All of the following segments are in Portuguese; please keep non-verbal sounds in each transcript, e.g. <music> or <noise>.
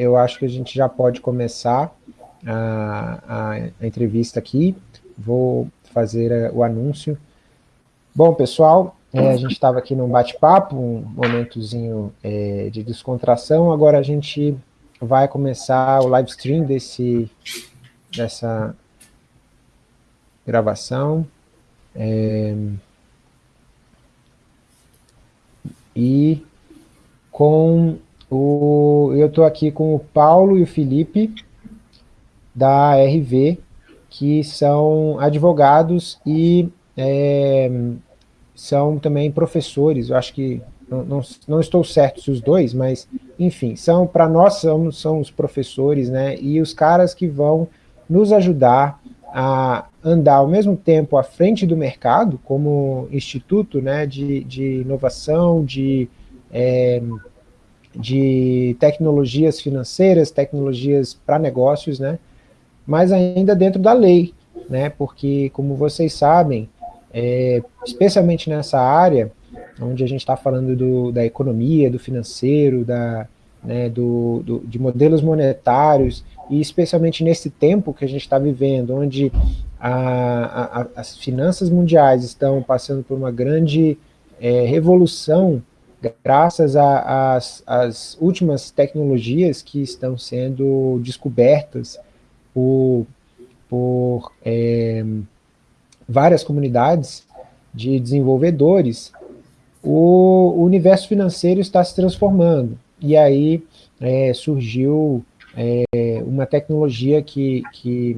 eu acho que a gente já pode começar a, a, entrevista aqui. Vou fazer a, o anúncio. Bom, pessoal, é, a gente estava aqui num bate-papo, um momentozinho é, de descontração, agora a gente vai começar o live stream desse, dessa gravação. É, e com o, eu estou aqui com o Paulo e o Felipe, da RV, que são advogados e é, são também professores, eu acho que, não, não, não, estou certo se os dois, mas, enfim, são para nós são, são os professores, né, e os caras que vão nos ajudar a andar ao mesmo tempo à frente do mercado, como instituto né, de, de inovação, de, é, de tecnologias financeiras, tecnologias para negócios, né, mas ainda dentro da lei, né, porque, como vocês sabem, é, especialmente nessa área, onde a gente está falando do, da economia, do financeiro, da, né, do, do, de modelos monetários, e especialmente nesse tempo que a gente está vivendo, onde a, a, as finanças mundiais estão passando por uma grande é, revolução graças às últimas tecnologias que estão sendo descobertas por, por é, várias comunidades de desenvolvedores, o, universo financeiro está se transformando. E aí é, surgiu é, uma tecnologia que, que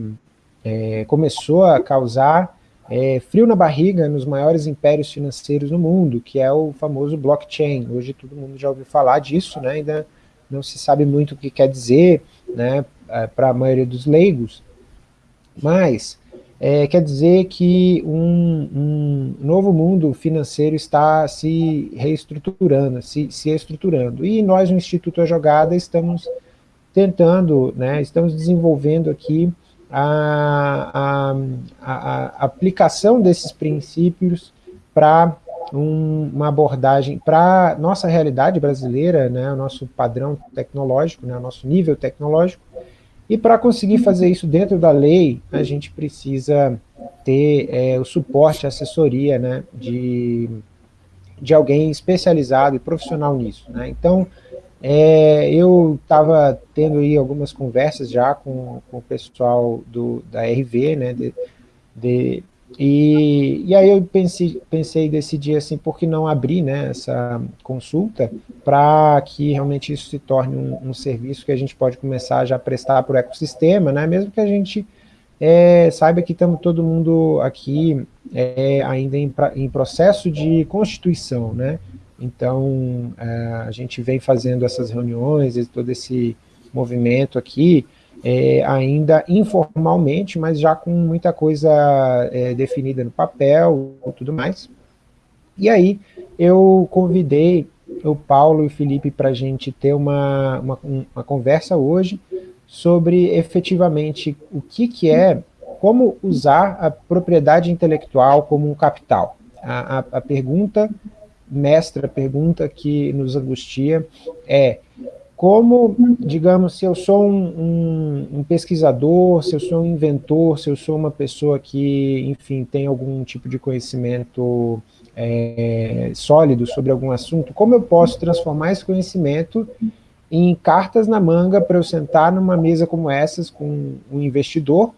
é, começou a causar é, frio na barriga nos maiores impérios financeiros do mundo, que é o famoso blockchain. Hoje todo mundo já ouviu falar disso, né? ainda não se sabe muito o que quer dizer né, é, para a maioria dos leigos, mas é, quer dizer que um, um, novo mundo financeiro está se reestruturando, se, se estruturando. E nós, no Instituto A Jogada, estamos tentando, né, estamos desenvolvendo aqui a, a, a, aplicação desses princípios para um, uma abordagem para nossa realidade brasileira, né, o nosso padrão tecnológico, né, o nosso nível tecnológico, e para conseguir fazer isso dentro da lei, a gente precisa ter é, o suporte, a assessoria né, de, de alguém especializado e profissional nisso. Né? Então, é, eu estava tendo aí algumas conversas já com, com o pessoal do, da RV, né, de, de, e, e aí eu pensei, pensei decidir assim, por que não abrir né, essa consulta para que realmente isso se torne um, um, serviço que a gente pode começar já a prestar para o ecossistema, né, mesmo que a gente é, saiba que estamos todo mundo aqui é, ainda em, em, processo de constituição, né, então é, a gente vem fazendo essas reuniões, todo esse movimento aqui, é, ainda informalmente, mas já com muita coisa é, definida no papel e tudo mais. E aí eu convidei o Paulo e o Felipe para a gente ter uma, uma, uma, conversa hoje sobre efetivamente o que, que é, como usar a propriedade intelectual como um capital. A, a, a pergunta mestra, pergunta que nos angustia é como, digamos, se eu sou um, um, um, pesquisador, se eu sou um inventor, se eu sou uma pessoa que, enfim, tem algum tipo de conhecimento é, sólido sobre algum assunto, como eu posso transformar esse conhecimento em cartas na manga para eu sentar numa mesa como essas com um investidor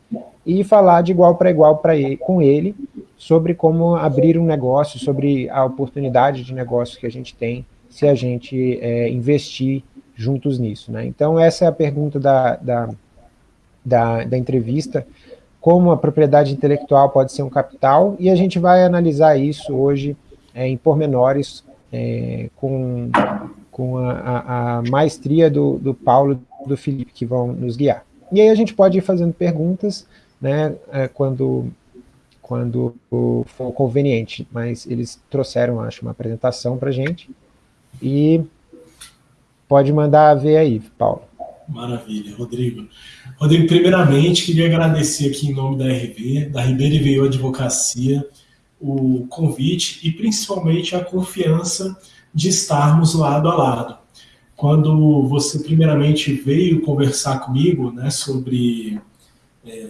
e falar de igual para igual para ele, com ele sobre como abrir um negócio, sobre a oportunidade de negócio que a gente tem se a gente é, investir juntos nisso. Né? Então, essa é a pergunta da, da, da, da entrevista, como a propriedade intelectual pode ser um capital, e a gente vai analisar isso hoje é, em pormenores é, com, com a, a, a maestria do, do Paulo e do Felipe, que vão nos guiar. E aí a gente pode ir fazendo perguntas né, é, quando, quando for conveniente, mas eles trouxeram, acho, uma apresentação para gente, e Pode mandar ver aí, Paulo. Maravilha, Rodrigo. Rodrigo, primeiramente, queria agradecer aqui em nome da RV, da Ribeira Veio Advocacia, o convite e principalmente a confiança de estarmos lado a lado. quando você primeiramente veio conversar comigo né, sobre, é,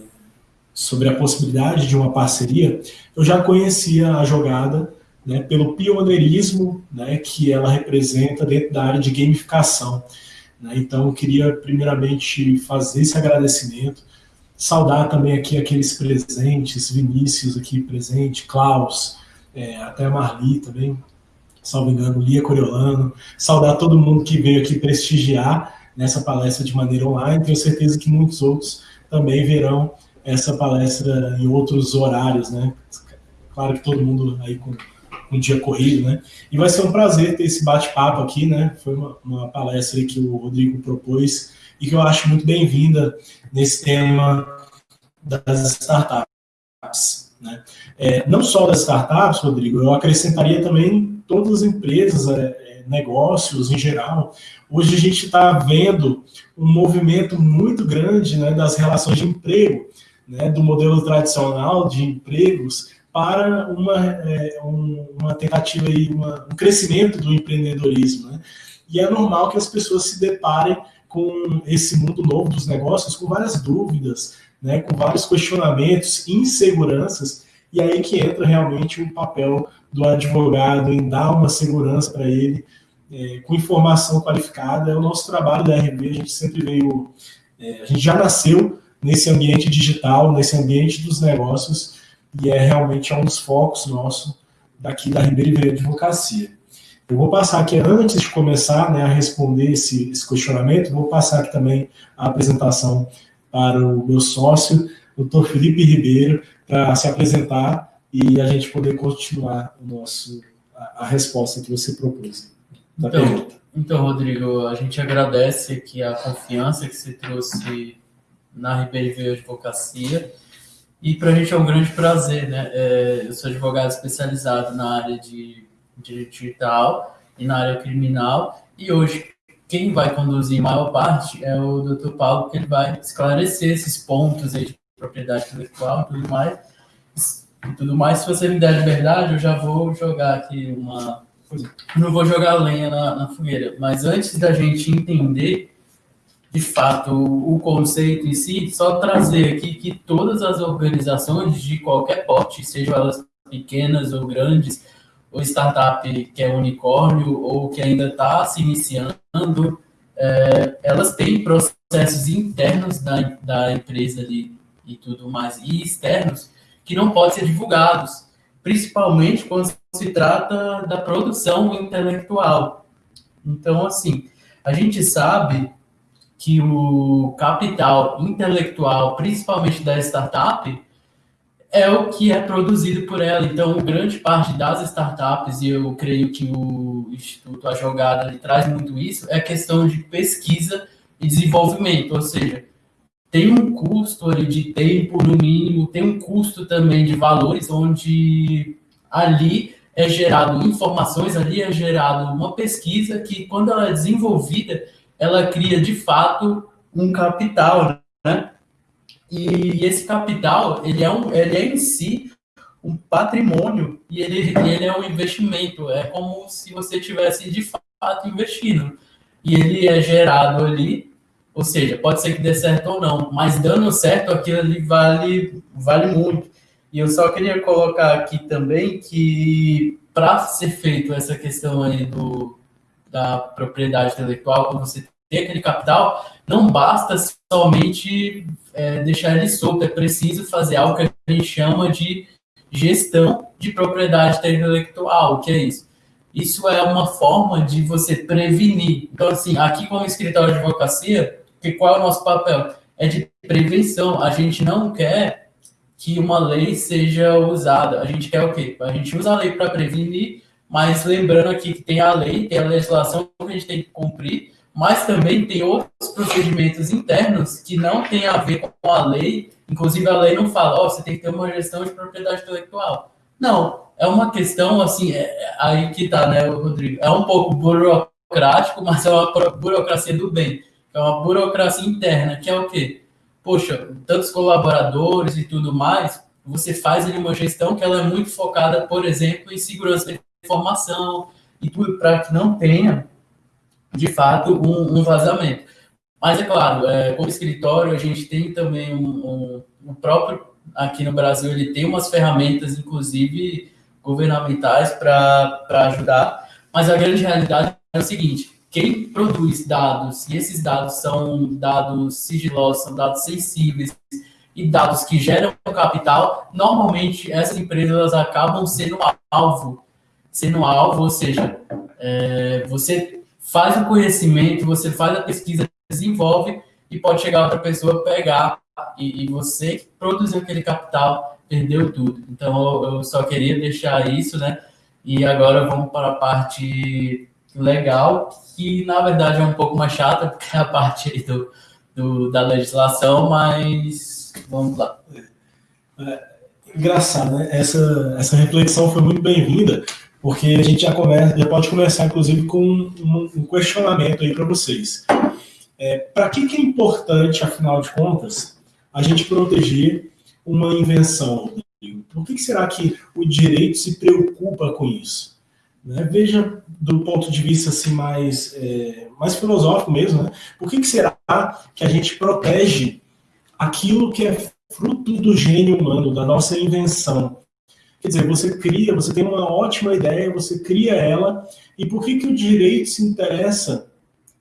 sobre a possibilidade de uma parceria, eu já conhecia a jogada né, pelo pioneirismo né, que ela representa dentro da área de gamificação. Né? Então, eu queria primeiramente fazer esse agradecimento, saudar também aqui aqueles presentes, Vinícius aqui presente, Klaus, é, até a Marli também, salvo engano, Lia Coriolano, saudar todo mundo que veio aqui prestigiar nessa palestra de maneira online, tenho certeza que muitos outros também verão essa palestra em outros horários, né? Claro que todo mundo aí com um dia corrido, né? E vai ser um prazer ter esse bate-papo aqui, né? Foi uma, uma palestra que o Rodrigo propôs e que eu acho muito bem-vinda nesse tema das startups. Né? É, não só das startups, Rodrigo, eu acrescentaria também todas as empresas, é, é negócios em geral. Hoje a gente está vendo um movimento muito grande né, das relações de emprego, né, do modelo tradicional de empregos para uma, é, um, uma tentativa e um crescimento do empreendedorismo. Né? E é normal que as pessoas se deparem com esse mundo novo dos negócios, com várias dúvidas, né, com vários questionamentos, inseguranças, e aí que entra realmente o papel do advogado em dar uma segurança para ele, é, com informação qualificada. É o nosso trabalho da RB, a gente sempre veio, é, a gente já nasceu nesse ambiente digital, nesse ambiente dos negócios, e é realmente um dos focos nosso daqui da Ribeira Veio Advocacia. Eu vou passar aqui, antes de começar né, a responder esse, esse questionamento, vou passar aqui também a apresentação para o meu sócio, doutor Felipe Ribeiro, para se apresentar e a gente poder continuar o nosso, a, a resposta que você propôs. Então, então, Rodrigo, a gente agradece aqui a confiança que você trouxe na Ribeiro Advocacia e para a gente é um grande prazer, né? É, eu sou advogado especializado na área de direito digital e na área criminal. E hoje, quem vai conduzir a maior parte é o Dr. Paulo, que ele vai esclarecer esses pontos aí de propriedade intelectual e tudo mais. E tudo mais. Se você me der liberdade, eu já vou jogar aqui uma. Não vou jogar lenha na, na fogueira, mas antes da gente entender de fato o conceito em si, só trazer aqui que todas as organizações de qualquer porte, sejam elas pequenas ou grandes, ou startup que é unicórnio ou que ainda está se iniciando, é, elas têm processos internos da, da empresa ali e tudo mais, e externos, que não podem ser divulgados, principalmente quando se trata da produção intelectual. Então, assim, a gente sabe que o capital intelectual, principalmente da startup, é o que é produzido por ela. Então, grande parte das startups, e eu creio que o Instituto A Jogada traz muito isso, é questão de pesquisa e desenvolvimento, ou seja, tem um custo ali de tempo, no mínimo, tem um custo também de valores, onde ali é gerado informações, ali é gerado uma pesquisa que, quando ela é desenvolvida, ela cria de fato um capital, né? E esse capital, ele é, um, ele é em si um patrimônio e ele, ele é um investimento. É como se você tivesse de fato investindo. E ele é gerado ali, ou seja, pode ser que dê certo ou não, mas dando certo, aquilo ali vale, vale muito. E eu só queria colocar aqui também que para ser feito essa questão aí do, da propriedade intelectual, quando você tem aquele capital, não basta somente é, deixar ele solto, é preciso fazer algo que a gente chama de gestão de propriedade intelectual. O que é isso? Isso é uma forma de você prevenir. Então, assim, aqui como escritório de advocacia, que qual é o nosso papel? É de prevenção. A gente não quer que uma lei seja usada. A gente quer o quê? A gente usa a lei para prevenir, mas lembrando aqui que tem a lei, tem a legislação que a gente tem que cumprir, mas também tem outros procedimentos internos que não tem a ver com a lei. Inclusive, a lei não fala, ó, oh, você tem que ter uma gestão de propriedade intelectual. Não, é uma questão, assim, é, é aí que tá, né, Rodrigo? É um pouco burocrático, mas é uma burocracia do bem. É uma burocracia interna, que é o quê? Poxa, tantos colaboradores e tudo mais, você faz ali uma gestão que ela é muito focada, por exemplo, em segurança informação e tudo para que não tenha de fato, um, um vazamento. Mas é claro, é, como escritório, a gente tem também um, um, um, próprio, aqui no Brasil, ele tem umas ferramentas, inclusive governamentais, para ajudar, mas a grande realidade é o seguinte: quem produz dados, e esses dados são dados sigilosos, são dados sensíveis, e dados que geram capital, normalmente essas empresas acabam sendo alvo, sendo alvo, ou seja, é, você faz o conhecimento, você faz a pesquisa, desenvolve e pode chegar outra pessoa pegar e, e você que produziu aquele capital perdeu tudo. Então eu, eu só queria deixar isso, né? E agora vamos para a parte legal, que na verdade é um pouco mais chata, <laughs> porque é a parte do, do da legislação, mas Vamos lá. É, engraçado, né? Essa, essa reflexão foi muito bem-vinda, porque a gente já, começa, já pode começar, inclusive, com um, um questionamento aí para vocês. É, para que, que é importante, afinal de contas, a gente proteger uma invenção? Por que, que será que o direito se preocupa com isso? Né? Veja do ponto de vista assim, mais, é, mais filosófico mesmo, né? por que, que será que a gente protege aquilo que é fruto do gênio humano, da nossa invenção. Quer dizer, você cria, você tem uma ótima ideia, você cria ela, e por que, que o direito se interessa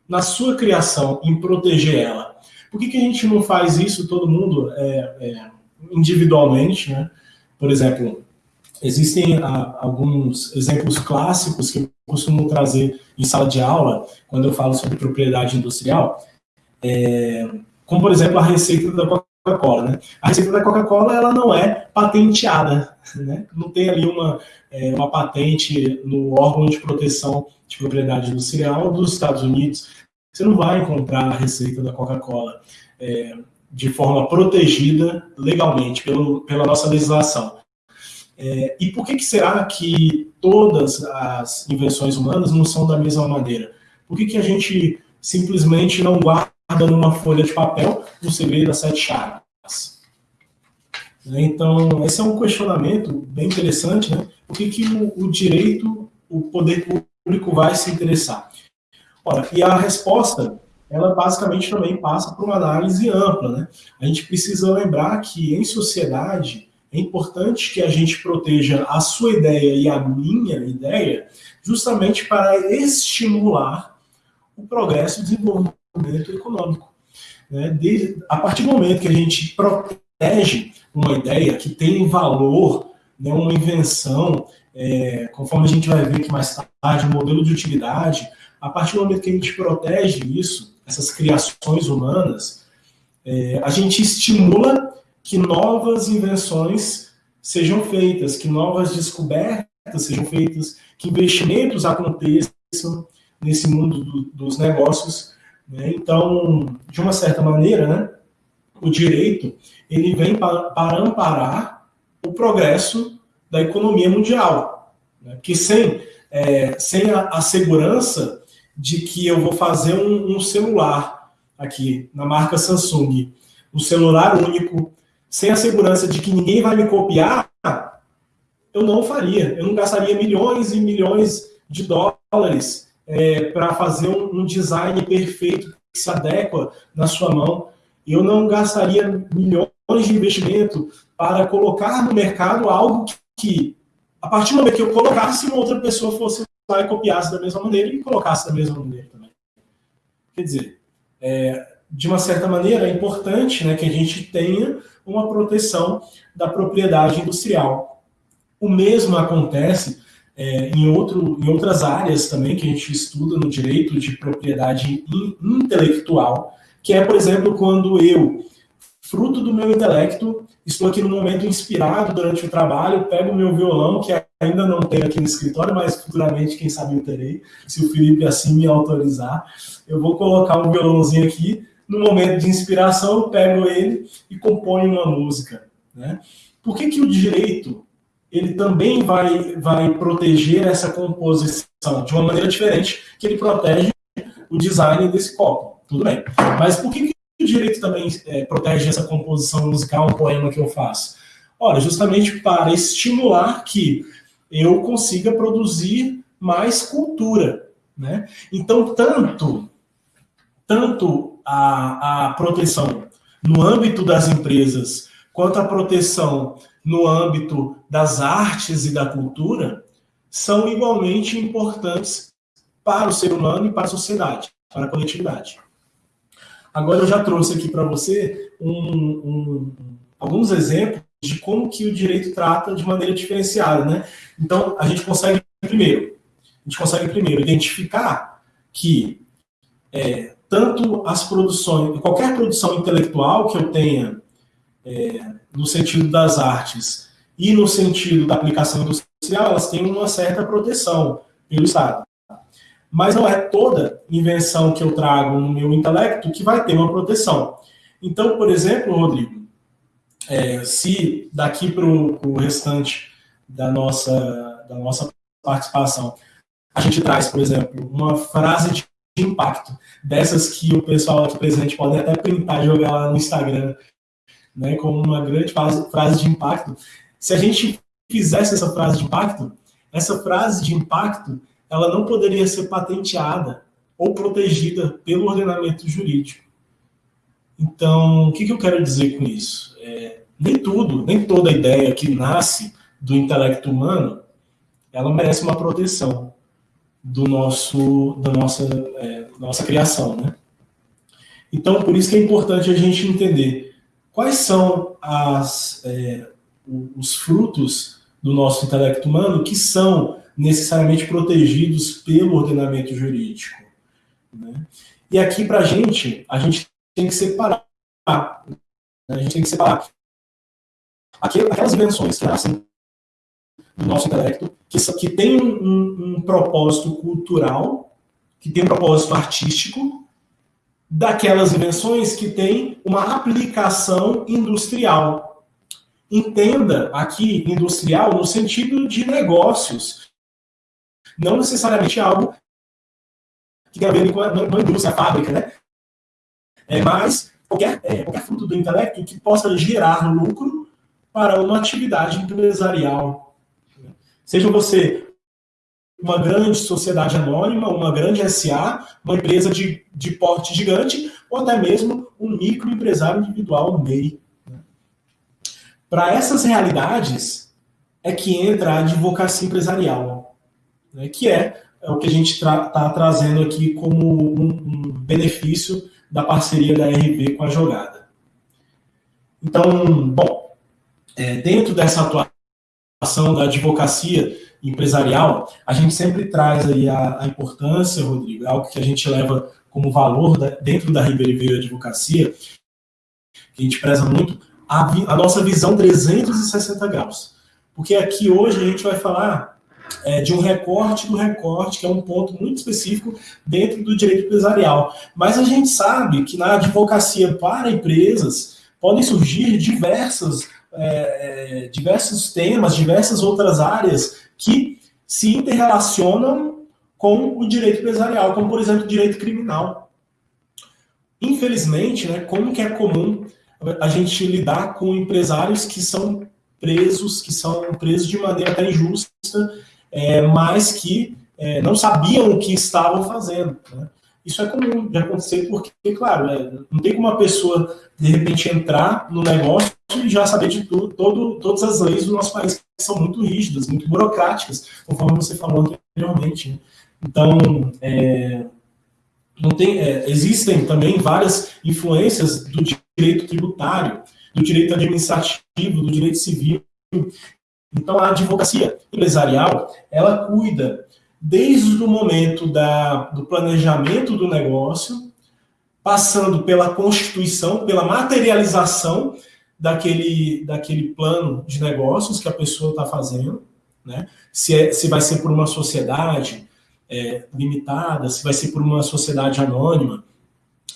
na sua criação, em proteger ela? Por que, que a gente não faz isso todo mundo é, é, individualmente? Né? Por exemplo, existem a, ah, alguns exemplos clássicos que eu costumo trazer em sala de aula, quando eu falo sobre propriedade industrial. É, como por exemplo a receita da Coca-Cola. Né? A receita da Coca-Cola ela não é patenteada, né? não tem ali uma, é, uma patente no órgão de proteção de propriedade industrial dos Estados Unidos. Você não vai encontrar a receita da Coca-Cola é, de forma protegida legalmente pelo, pela nossa legislação. É, e por que, que será que todas as invenções humanas não são da mesma maneira? Por que, que a gente simplesmente não guarda numa folha de papel o segredo das sete chaves. Então, esse é um questionamento bem interessante, né? Por que, que o, o direito, o poder público vai se interessar? Ora, e a resposta, ela basicamente também passa por uma análise ampla, né? A gente precisa lembrar que em sociedade é importante que a gente proteja a sua ideia e a minha ideia, justamente para estimular o progresso e o desenvolvimento desenvolvimento econômico. Né? Desde, a partir do momento que a gente protege uma ideia que tem valor, né, uma invenção, é, conforme a gente vai ver aqui mais tarde, um modelo de utilidade, a partir do momento que a gente protege isso, essas criações humanas, é, a gente estimula que novas invenções sejam feitas, que novas descobertas sejam feitas, que investimentos aconteçam nesse mundo do, dos negócios? Então, de uma certa maneira, né, o direito ele vem para, para amparar o progresso da economia mundial. Né? Que sem, é, sem a, a, segurança de que eu vou fazer um, um celular aqui na marca Samsung, um celular único, sem a segurança de que ninguém vai me copiar, eu não faria. Eu não gastaria milhões e milhões de dólares é, para fazer um, um, design perfeito que se adequa na sua mão. Eu não gastaria milhões de investimento para colocar no mercado algo que, que, a partir do momento que eu colocasse, uma outra pessoa fosse lá e copiasse da mesma maneira e colocasse da mesma maneira também. Quer dizer, é, de uma certa maneira, é importante né, que a gente tenha uma proteção da propriedade industrial. O mesmo acontece é, em, outro, em outras áreas também que a gente estuda no direito de propriedade in, intelectual, que é, por exemplo, quando eu, fruto do meu intelecto, estou aqui no momento inspirado durante o trabalho, pego o meu violão, que ainda não tenho aqui no escritório, mas futuramente, quem sabe eu terei, se o Felipe assim me autorizar, eu vou colocar um violãozinho aqui, no momento de inspiração, eu pego ele e componho uma música. Né? Por que, que o direito ele também vai, vai proteger essa composição de uma maneira diferente que ele protege o design desse copo. Tudo bem. Mas por que, que o direito também é, protege essa composição musical, um poema que eu faço? Ora, justamente para estimular que eu consiga produzir mais cultura. Né? Então, tanto, tanto a, a proteção no âmbito das empresas, quanto a proteção no âmbito das artes e da cultura, são igualmente importantes para o ser humano e para a sociedade, para a coletividade. Agora eu já trouxe aqui para você um, um, alguns exemplos de como que o direito trata de maneira diferenciada, né? Então a gente consegue primeiro, a gente consegue primeiro identificar que é, tanto as produções, qualquer produção intelectual que eu tenha é, no sentido das artes e no sentido da aplicação industrial, elas têm uma certa proteção pelo Estado. Mas não é toda invenção que eu trago no meu intelecto que vai ter uma proteção. Então, por exemplo, Rodrigo, é, se daqui para o restante da nossa, da nossa participação a gente traz, por exemplo, uma frase de impacto, dessas que o pessoal aqui presente pode até printar e jogar lá no Instagram, né, como uma grande frase, de impacto. Se a gente fizesse essa frase de impacto, essa frase de impacto, ela não poderia ser patenteada ou protegida pelo ordenamento jurídico. Então, o que, que eu quero dizer com isso? É, nem tudo, nem toda ideia que nasce do intelecto humano, ela merece uma proteção do nosso, da nossa, é, nossa criação, né? Então, por isso que é importante a gente entender quais são as, é, os frutos do nosso intelecto humano que são necessariamente protegidos pelo ordenamento jurídico. Né? E aqui, para a gente, a gente tem que separar. Né? A gente tem que separar aquelas invenções que nascem do nosso intelecto, que, que tem um, um, propósito cultural, que tem um propósito artístico, daquelas invenções que têm uma aplicação industrial. Entenda aqui industrial no sentido de negócios, não necessariamente algo que tem a ver com a, com a indústria, a fábrica, né? É, mas qualquer, é, qualquer fruto do intelecto que possa gerar lucro para uma atividade empresarial Seja você uma grande sociedade anônima, uma grande SA, uma empresa de, de porte gigante, ou até mesmo um microempresário individual, MEI. Né? Para essas realidades é que entra a advocacia empresarial, né? que é, é, o que a gente está tra trazendo aqui como um, um benefício da parceria da RV com a jogada. Então, bom, é, dentro dessa atuação da advocacia empresarial, a gente sempre traz aí a, a importância, Rodrigo, é algo que a gente leva como valor da, dentro da Ribeiro Advocacia, que a gente preza muito, a, a, nossa visão 360 graus. Porque aqui hoje a gente vai falar é, de um recorte do recorte, que é um ponto muito específico dentro do direito empresarial. Mas a gente sabe que na advocacia para empresas podem surgir diversas é, é, diversos temas, diversas outras áreas que se interrelacionam com o direito empresarial, como por exemplo o direito criminal. Infelizmente, né, como que é comum a gente lidar com empresários que são presos, que são presos de maneira até injusta, é, mas que é, não sabiam o que estavam fazendo. Né? Isso é comum de acontecer porque, claro, é, não tem como uma pessoa, de repente, entrar no negócio e já saber de tudo, todo, todas as leis do nosso país, que são muito rígidas, muito burocráticas, conforme você falou anteriormente. Né? Então, é, não tem, é, existem também várias influências do direito tributário, do direito administrativo, do direito civil. Então, a advocacia empresarial, ela cuida desde o momento da, do planejamento do negócio, passando pela constituição, pela materialização daquele, daquele plano de negócios que a pessoa está fazendo, né? se, é, se vai ser por uma sociedade é, limitada, se vai ser por uma sociedade anônima,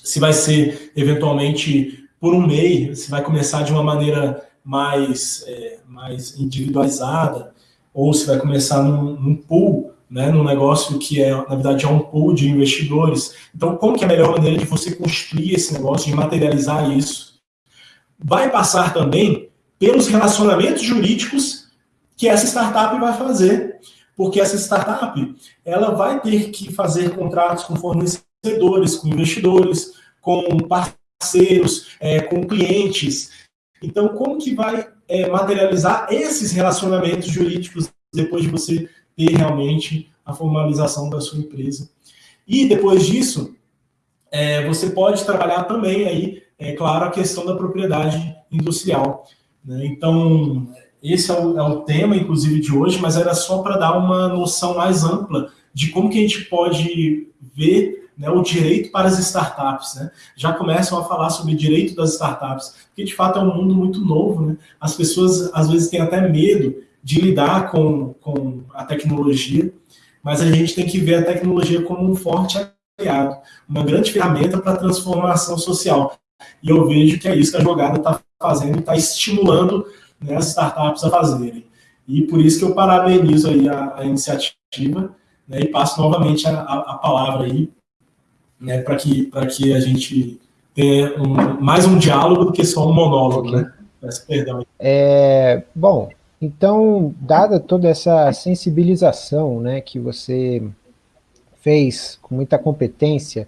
se vai ser eventualmente por um MEI, se vai começar de uma maneira mais, é, mais individualizada, ou se vai começar num, num pool né, num negócio que é, na verdade, é um pool de investidores. Então, como que é a melhor maneira de você construir esse negócio, de materializar isso? Vai passar também pelos relacionamentos jurídicos que essa startup vai fazer. porque essa startup ela vai ter que fazer contratos com fornecedores, com investidores, com parceiros, é, com clientes. Então, como que vai é, materializar esses relacionamentos jurídicos depois de você ter realmente a formalização da sua empresa? E depois disso, é, você pode trabalhar também aí, é claro, a questão da propriedade industrial. Né? Então, esse é o, é o, tema, inclusive, de hoje, mas era só para dar uma noção mais ampla de como que a gente pode ver né, o direito para as startups. Né? Já começam a falar sobre direito das startups, porque de fato é um mundo muito novo. Né? As pessoas às vezes têm até medo de lidar com, com a tecnologia, mas a gente tem que ver a tecnologia como um forte aliado, uma grande ferramenta para a transformação social. E eu vejo que é isso que a jogada está fazendo, está estimulando né, as startups a fazerem. E por isso que eu parabenizo aí a, a iniciativa né, e passo novamente a, a, palavra aí né, para que, que a gente tenha um, mais um diálogo do que só um monólogo, né? Peço perdão. É, bom, então, dada toda essa sensibilização né, que você fez com muita competência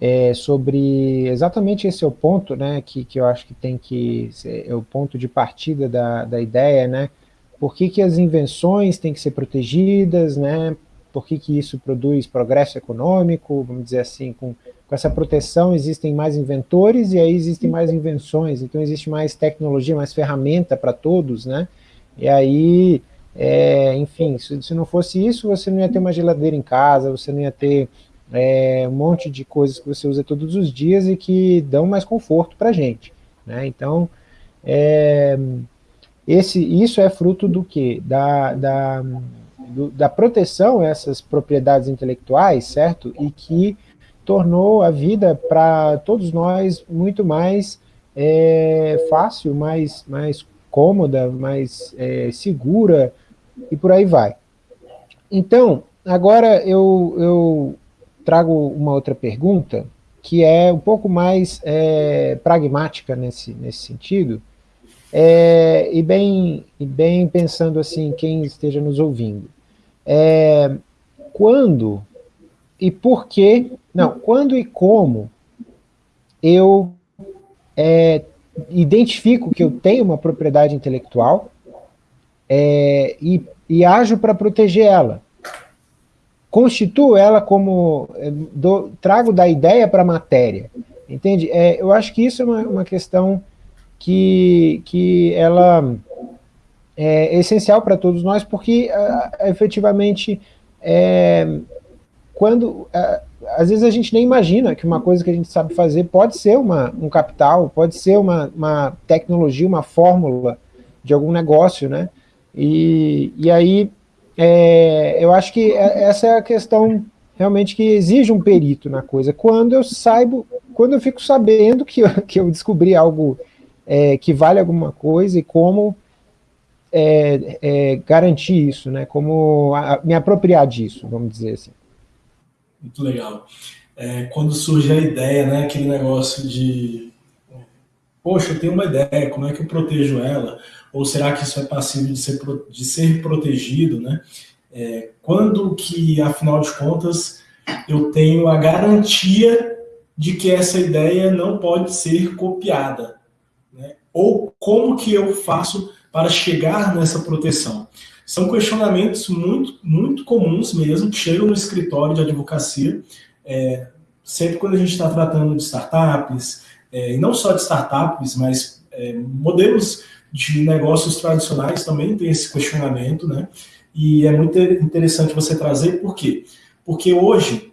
é, sobre exatamente esse é o ponto, né, que, que eu acho que tem que ser é o ponto de partida da, da ideia, né, por que, que as invenções têm que ser protegidas, né, por que, que isso produz progresso econômico, vamos dizer assim, com, com essa proteção existem mais inventores e aí existem mais invenções, então existe mais tecnologia, mais ferramenta para todos, né, e aí, é, enfim, se, se não fosse isso, você não ia ter uma geladeira em casa, você não ia ter é, um monte de coisas que você usa todos os dias e que dão mais conforto para a gente. Né? Então, é, esse, isso é fruto do que? Da, da, do, da proteção a essas propriedades intelectuais, certo? E que tornou a vida para todos nós muito mais é, fácil, mais, mais cômoda, mais é, segura, e por aí vai. Então, agora eu, eu trago uma outra pergunta, que é um pouco mais é, pragmática nesse, nesse sentido, é, e, bem, e bem pensando assim, quem esteja nos ouvindo. É, quando e por que, não, quando e como eu é, identifico que eu tenho uma propriedade intelectual é, e, e ajo para proteger ela constituo ela como, eh, do, trago da ideia para a matéria, entende? É, eu acho que isso é uma, uma questão que, que ela é essencial para todos nós, porque efetivamente, é, quando, às vezes a gente nem imagina que uma coisa que a gente sabe fazer pode ser uma, um capital, pode ser uma, uma tecnologia, uma fórmula de algum negócio, né? E, e aí é, eu acho que é, essa é a questão realmente que exige um perito na coisa. Quando eu saibo, quando eu fico sabendo que eu, que eu descobri algo é, que vale alguma coisa e como é, é, garantir isso, né? Como a, me apropriar disso, vamos dizer assim. Muito legal. É, quando surge a ideia, né? Aquele negócio de poxa, eu tenho uma ideia, como é que eu protejo ela? Ou será que isso é passível de ser, de ser protegido, né? É, quando que, afinal de contas, eu tenho a garantia de que essa ideia não pode ser copiada? Né? Ou como que eu faço para chegar nessa proteção? São questionamentos muito, muito comuns mesmo, que chegam no escritório de advocacia, é, sempre quando a gente está tratando de startups, é, e não só de startups, mas é, modelos de negócios tradicionais também tem esse questionamento, né? E é muito interessante você trazer, por quê? Porque hoje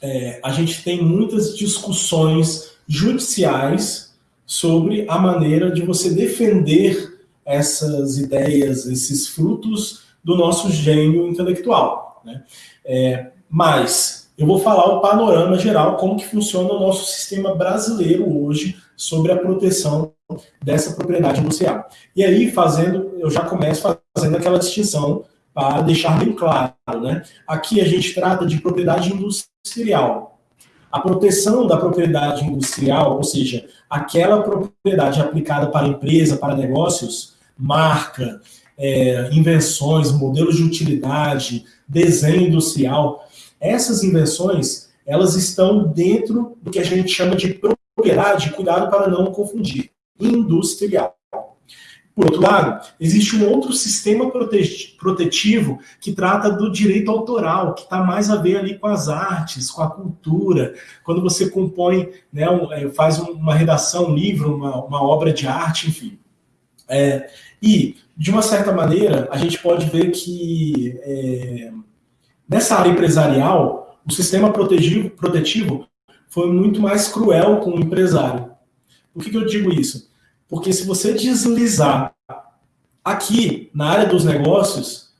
é, a gente tem muitas discussões judiciais sobre a maneira de você defender essas ideias, esses frutos do nosso gênio intelectual. Né? É, mas eu vou falar o panorama geral, como que funciona o nosso sistema brasileiro hoje sobre a proteção dessa propriedade industrial. E aí, fazendo, eu já começo fazendo aquela distinção para deixar bem claro, né? Aqui a gente trata de propriedade industrial. A proteção da propriedade industrial, ou seja, aquela propriedade aplicada para empresa, para negócios, marca, é, invenções, modelos de utilidade, desenho industrial, essas invenções, elas estão dentro do que a gente chama de propriedade, cuidado para não confundir, industrial. Por outro lado, existe um outro sistema protetivo que trata do direito autoral, que está mais a ver ali com as artes, com a cultura. Quando você compõe, né, é, faz uma redação, um livro, uma, uma obra de arte, enfim. É, e, de uma certa maneira, a gente pode ver que é, nessa área empresarial, o sistema protetivo, protetivo foi muito mais cruel com o empresário. Por que, que eu digo isso? Porque se você deslizar aqui na área dos negócios,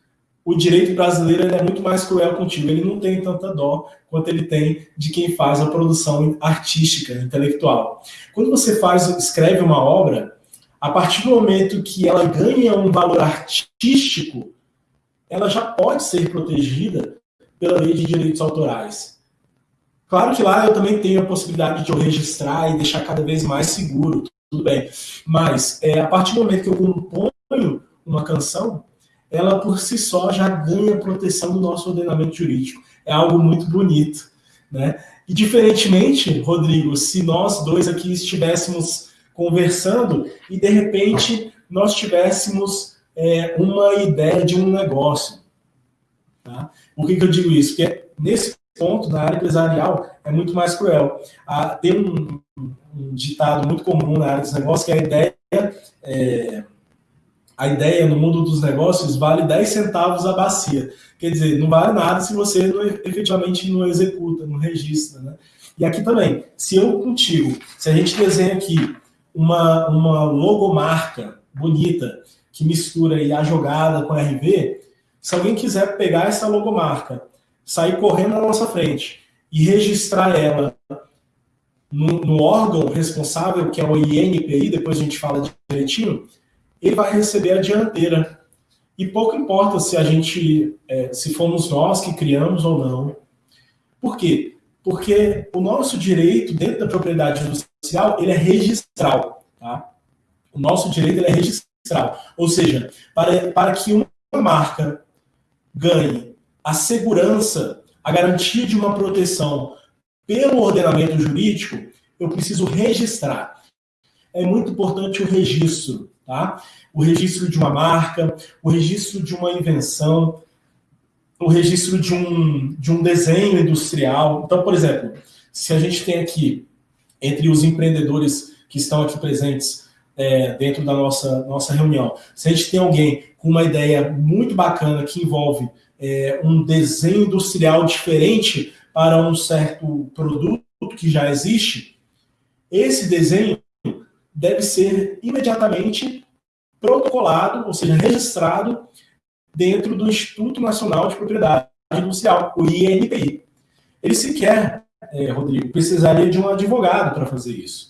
o direito brasileiro é muito mais cruel contigo. Ele não tem tanta dó quanto ele tem de quem faz a produção artística, intelectual. Quando você faz, escreve uma obra, a partir do momento que ela ganha um valor artístico, ela já pode ser protegida pela lei de direitos autorais. Claro que lá eu também tenho a possibilidade de eu registrar e deixar cada vez mais seguro tudo bem. Mas é, a partir do momento que eu componho uma canção, ela por si só já ganha proteção do nosso ordenamento jurídico. É algo muito bonito, né? E diferentemente, Rodrigo, se nós dois aqui estivéssemos conversando e de repente nós tivéssemos é, uma ideia de um negócio, tá? Por que, que eu digo isso? Porque nesse ponto, na área empresarial, é muito mais cruel. Ah, tem um, um ditado muito comum na área dos negócios, que é a ideia, é, a ideia no mundo dos negócios vale 10 centavos a bacia. Quer dizer, não vale nada se você não, efetivamente não executa, não registra. Né? E aqui também, se eu contigo, se a gente desenha aqui uma, uma logomarca bonita, que mistura a jogada com a RV, se alguém quiser pegar essa logomarca, sair correndo na nossa frente e registrar ela no, no, órgão responsável, que é o INPI, depois a gente fala direitinho, ele vai receber a dianteira. E pouco importa se a gente, é, se fomos nós que criamos ou não. Por quê? Porque o nosso direito dentro da propriedade industrial, ele é registral. Tá? O nosso direito ele é registral. Ou seja, para, para que uma marca ganhe a segurança, a garantia de uma proteção pelo ordenamento jurídico, eu preciso registrar. É muito importante o registro, tá? O registro de uma marca, o registro de uma invenção, o registro de um, de um desenho industrial. Então, por exemplo, se a gente tem aqui, entre os empreendedores que estão aqui presentes é, dentro da nossa, nossa reunião, se a gente tem alguém com uma ideia muito bacana que envolve é, um desenho industrial diferente para um certo produto que já existe, esse desenho deve ser imediatamente protocolado, ou seja, registrado dentro do Instituto Nacional de Propriedade Industrial, o INPI. Ele sequer, é, Rodrigo, precisaria de um advogado para fazer isso.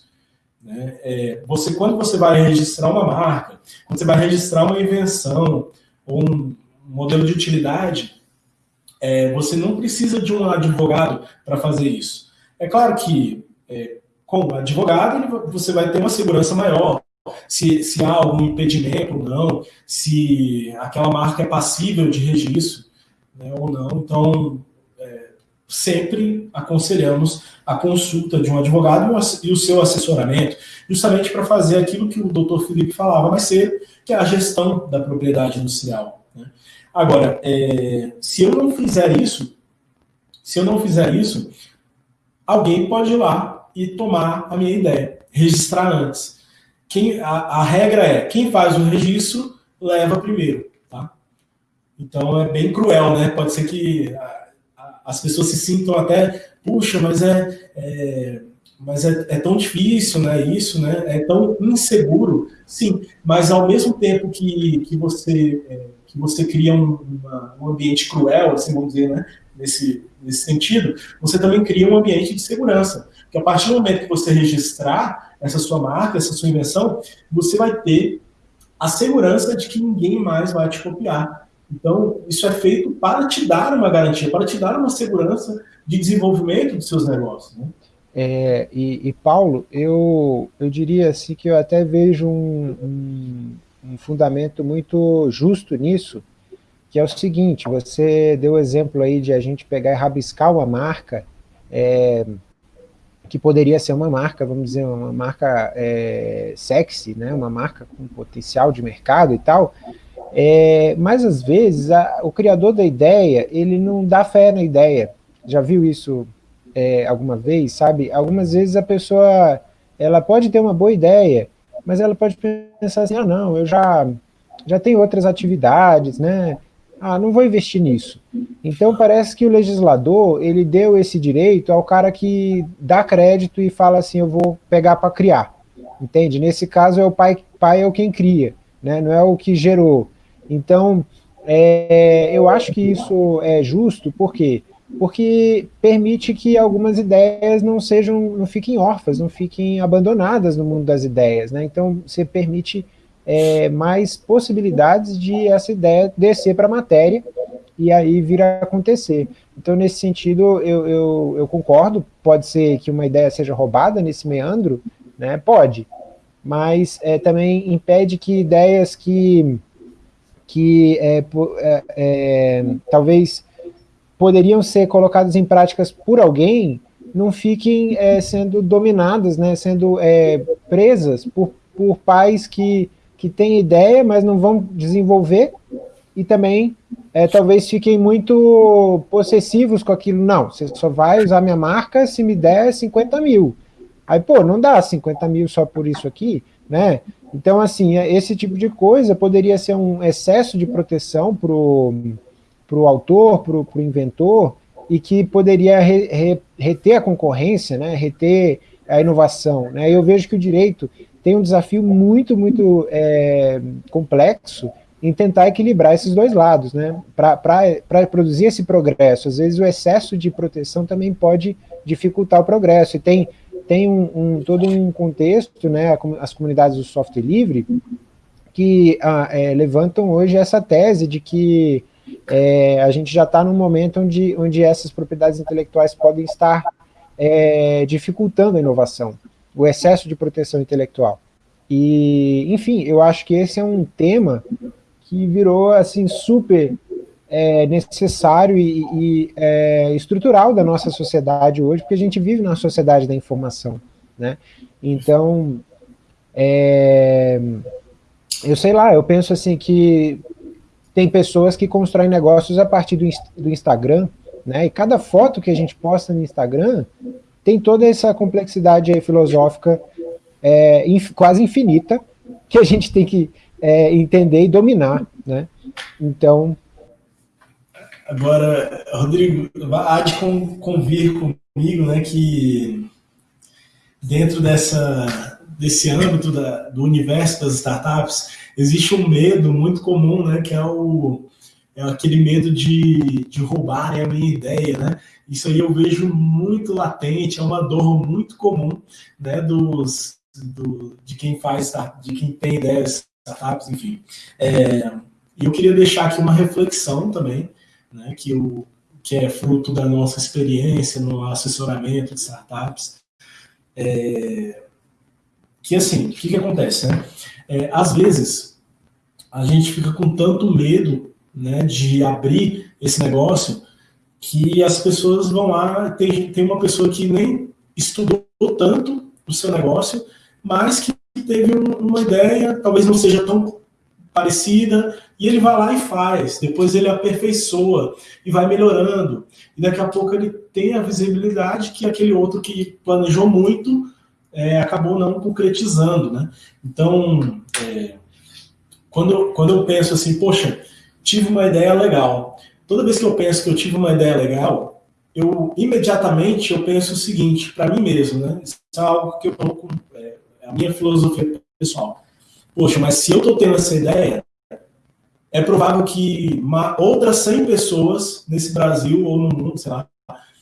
Né? É, você, quando você vai registrar uma marca, quando você vai registrar uma invenção ou um modelo de utilidade, é, você não precisa de um advogado para fazer isso. É claro que, é, com advogado, você vai ter uma segurança maior. Se, se há algum impedimento ou não, se aquela marca é passível de registro né, ou não. Então, sempre aconselhamos a consulta de um advogado e o seu assessoramento, justamente para fazer aquilo que o doutor Felipe falava mais cedo, que é a gestão da propriedade industrial. Né? Agora, é, se eu não fizer isso, se eu não fizer isso, alguém pode ir lá e tomar a minha ideia, registrar antes. Quem, a, a regra é, quem faz o registro leva primeiro, tá? Então é bem cruel, né? Pode ser que as pessoas se sintam até, puxa, mas é, é mas é, é, tão difícil, né? Isso, né? É tão inseguro, sim. Mas ao mesmo tempo que, que você é, que você cria um, uma, um ambiente cruel, assim vamos dizer, né? Nesse, nesse sentido, você também cria um ambiente de segurança. Porque a partir do momento que você registrar essa sua marca, essa sua invenção, você vai ter a segurança de que ninguém mais vai te copiar. Então, isso é feito para te dar uma garantia, para te dar uma segurança de desenvolvimento dos seus negócios. Né? É, e, e, Paulo, eu, eu diria assim que eu até vejo um, um um fundamento muito justo nisso, que é o seguinte, você deu o exemplo aí de a gente pegar e rabiscar uma marca, é, que poderia ser uma marca, vamos dizer, uma marca é, sexy, né, uma marca com potencial de mercado e tal, é, mas às vezes a, o criador da ideia, ele não dá fé na ideia, já viu isso é, alguma vez, sabe? Algumas vezes a pessoa, ela pode ter uma boa ideia, mas ela pode pensar assim, ah não, eu já, já tenho outras atividades, né, ah, não vou investir nisso. Então parece que o legislador, ele deu esse direito ao cara que dá crédito e fala assim, eu vou pegar para criar, entende? Nesse caso é o pai, pai é o quem cria, né? não é o que gerou. Então, é, eu acho que isso é justo, por quê? Porque permite que algumas ideias não sejam, não fiquem órfãs, não fiquem abandonadas no mundo das ideias, né? Então, você permite é, mais possibilidades de essa ideia descer para a matéria e aí vir a acontecer. Então, nesse sentido, eu, eu, eu, concordo, pode ser que uma ideia seja roubada nesse meandro, né? pode, mas é, também impede que ideias que, que é, é, é, talvez poderiam ser colocadas em práticas por alguém, não fiquem é, sendo dominadas, né, sendo é, presas por, por pais que que têm ideia, mas não vão desenvolver, e também é, talvez fiquem muito possessivos com aquilo. Não, você só vai usar minha marca se me der 50 mil. Aí, pô, não dá 50 mil só por isso aqui, né? Então, assim, é, esse tipo de coisa poderia ser um excesso de proteção para o autor, para o inventor, e que poderia re, re, reter a concorrência, né? reter a inovação. Né? Eu vejo que o direito tem um desafio muito, muito é, complexo em tentar equilibrar esses dois lados, né? Para produzir esse progresso. Às vezes o excesso de proteção também pode dificultar o progresso. E tem, tem um, um todo um contexto, né? As comunidades do software livre, que ah, é, levantam hoje essa tese de que é, a gente já está num momento onde, onde essas propriedades intelectuais podem estar é, dificultando a inovação o excesso de proteção intelectual. E, enfim, eu acho que esse é um tema que virou, assim, super é, necessário e, e é, estrutural da nossa sociedade hoje, porque a gente vive na sociedade da informação, né? Então, é, eu sei lá, eu penso assim que tem pessoas que constroem negócios a partir do, do Instagram, né? E cada foto que a gente posta no Instagram tem toda essa complexidade filosófica é, inf, quase infinita, que a gente tem que é, entender e dominar, né? Então... Agora, Rodrigo, há de convir comigo, né, que dentro dessa, desse âmbito da, do universo das startups, existe um medo muito comum, né, que é o é aquele medo de, de roubarem a minha ideia, né? Isso aí eu vejo muito latente, é uma dor muito comum, né, dos, do, de quem faz, de quem tem ideias, startups, enfim. É, eu queria deixar aqui uma reflexão também, né, que, o, que é fruto da nossa experiência no assessoramento de startups, é, que assim, o que, que acontece, né? É, às vezes, a gente fica com tanto medo né, de abrir esse negócio, que as pessoas vão lá, tem, tem uma pessoa que nem estudou tanto o seu negócio, mas que teve um, uma ideia, talvez não seja tão parecida, e ele vai lá e faz, depois ele aperfeiçoa e vai melhorando, e daqui a pouco ele tem a visibilidade que aquele outro que planejou muito é, acabou não concretizando, né? Então, é, quando, quando eu penso assim, poxa, tive uma ideia legal. Toda vez que eu penso que eu tive uma ideia legal, eu imediatamente eu penso o seguinte para mim mesmo, né? Isso é algo que eu com é, a minha filosofia pessoal. Poxa, mas se eu estou tendo essa ideia, é provável que uma, outras 100 pessoas nesse Brasil ou no mundo, sei lá,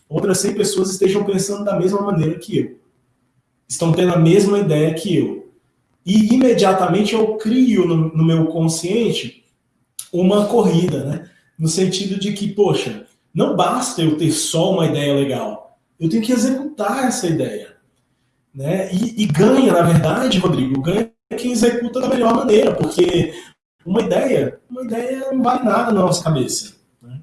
outras 100 pessoas estejam pensando da mesma maneira que eu. Estão tendo a mesma ideia que eu. E imediatamente eu crio no, no meu consciente uma corrida, né? No sentido de que, poxa, não basta eu ter só uma ideia legal, eu tenho que executar essa ideia. Né? E, e ganha, na verdade, Rodrigo, ganha quem executa da melhor maneira, porque uma ideia, uma ideia não vale nada na nossa cabeça. Né?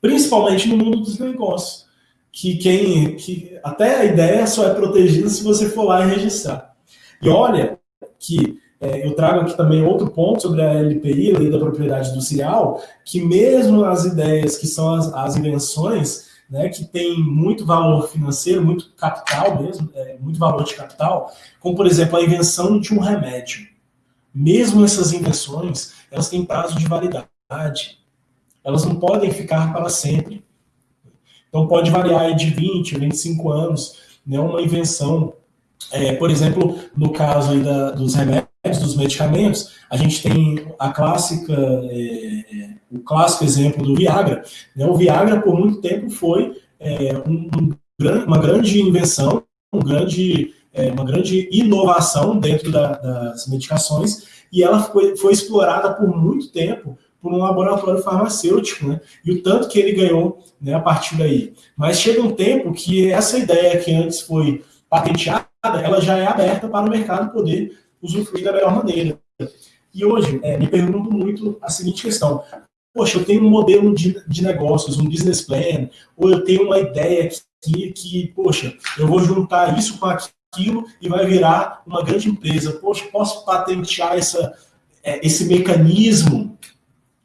Principalmente no mundo dos negócios. Que quem. Que até a ideia só é protegida se você for lá e registrar. E olha que é, eu trago aqui também outro ponto sobre a LPI, Lei da Propriedade Industrial, que mesmo as ideias que são as, as invenções, né, que tem muito valor financeiro, muito capital mesmo, é, muito valor de capital, como por exemplo a invenção de um remédio. Mesmo essas invenções, elas têm prazo de validade. Elas não podem ficar para sempre. Então pode variar de 20, 25 anos, né, uma invenção. É, por exemplo, no caso da, dos remédios, dos medicamentos, a gente tem a clássica, é, o clássico exemplo do Viagra. Né? O Viagra, por muito tempo, foi é, um, um, uma grande invenção, um grande, é, uma grande inovação dentro da, das medicações, e ela foi, foi explorada por muito tempo por um laboratório farmacêutico, né? E o tanto que ele ganhou né, a partir daí. Mas chega um tempo que essa ideia que antes foi patenteada, ela já é aberta para o mercado poder usufruir da melhor maneira. E hoje, é, me pergunto muito a seguinte questão. Poxa, eu tenho um modelo de, de negócios, um business plan, ou eu tenho uma ideia que, que, poxa, eu vou juntar isso com aquilo e vai virar uma grande empresa. Poxa, posso patentear essa, é, esse mecanismo?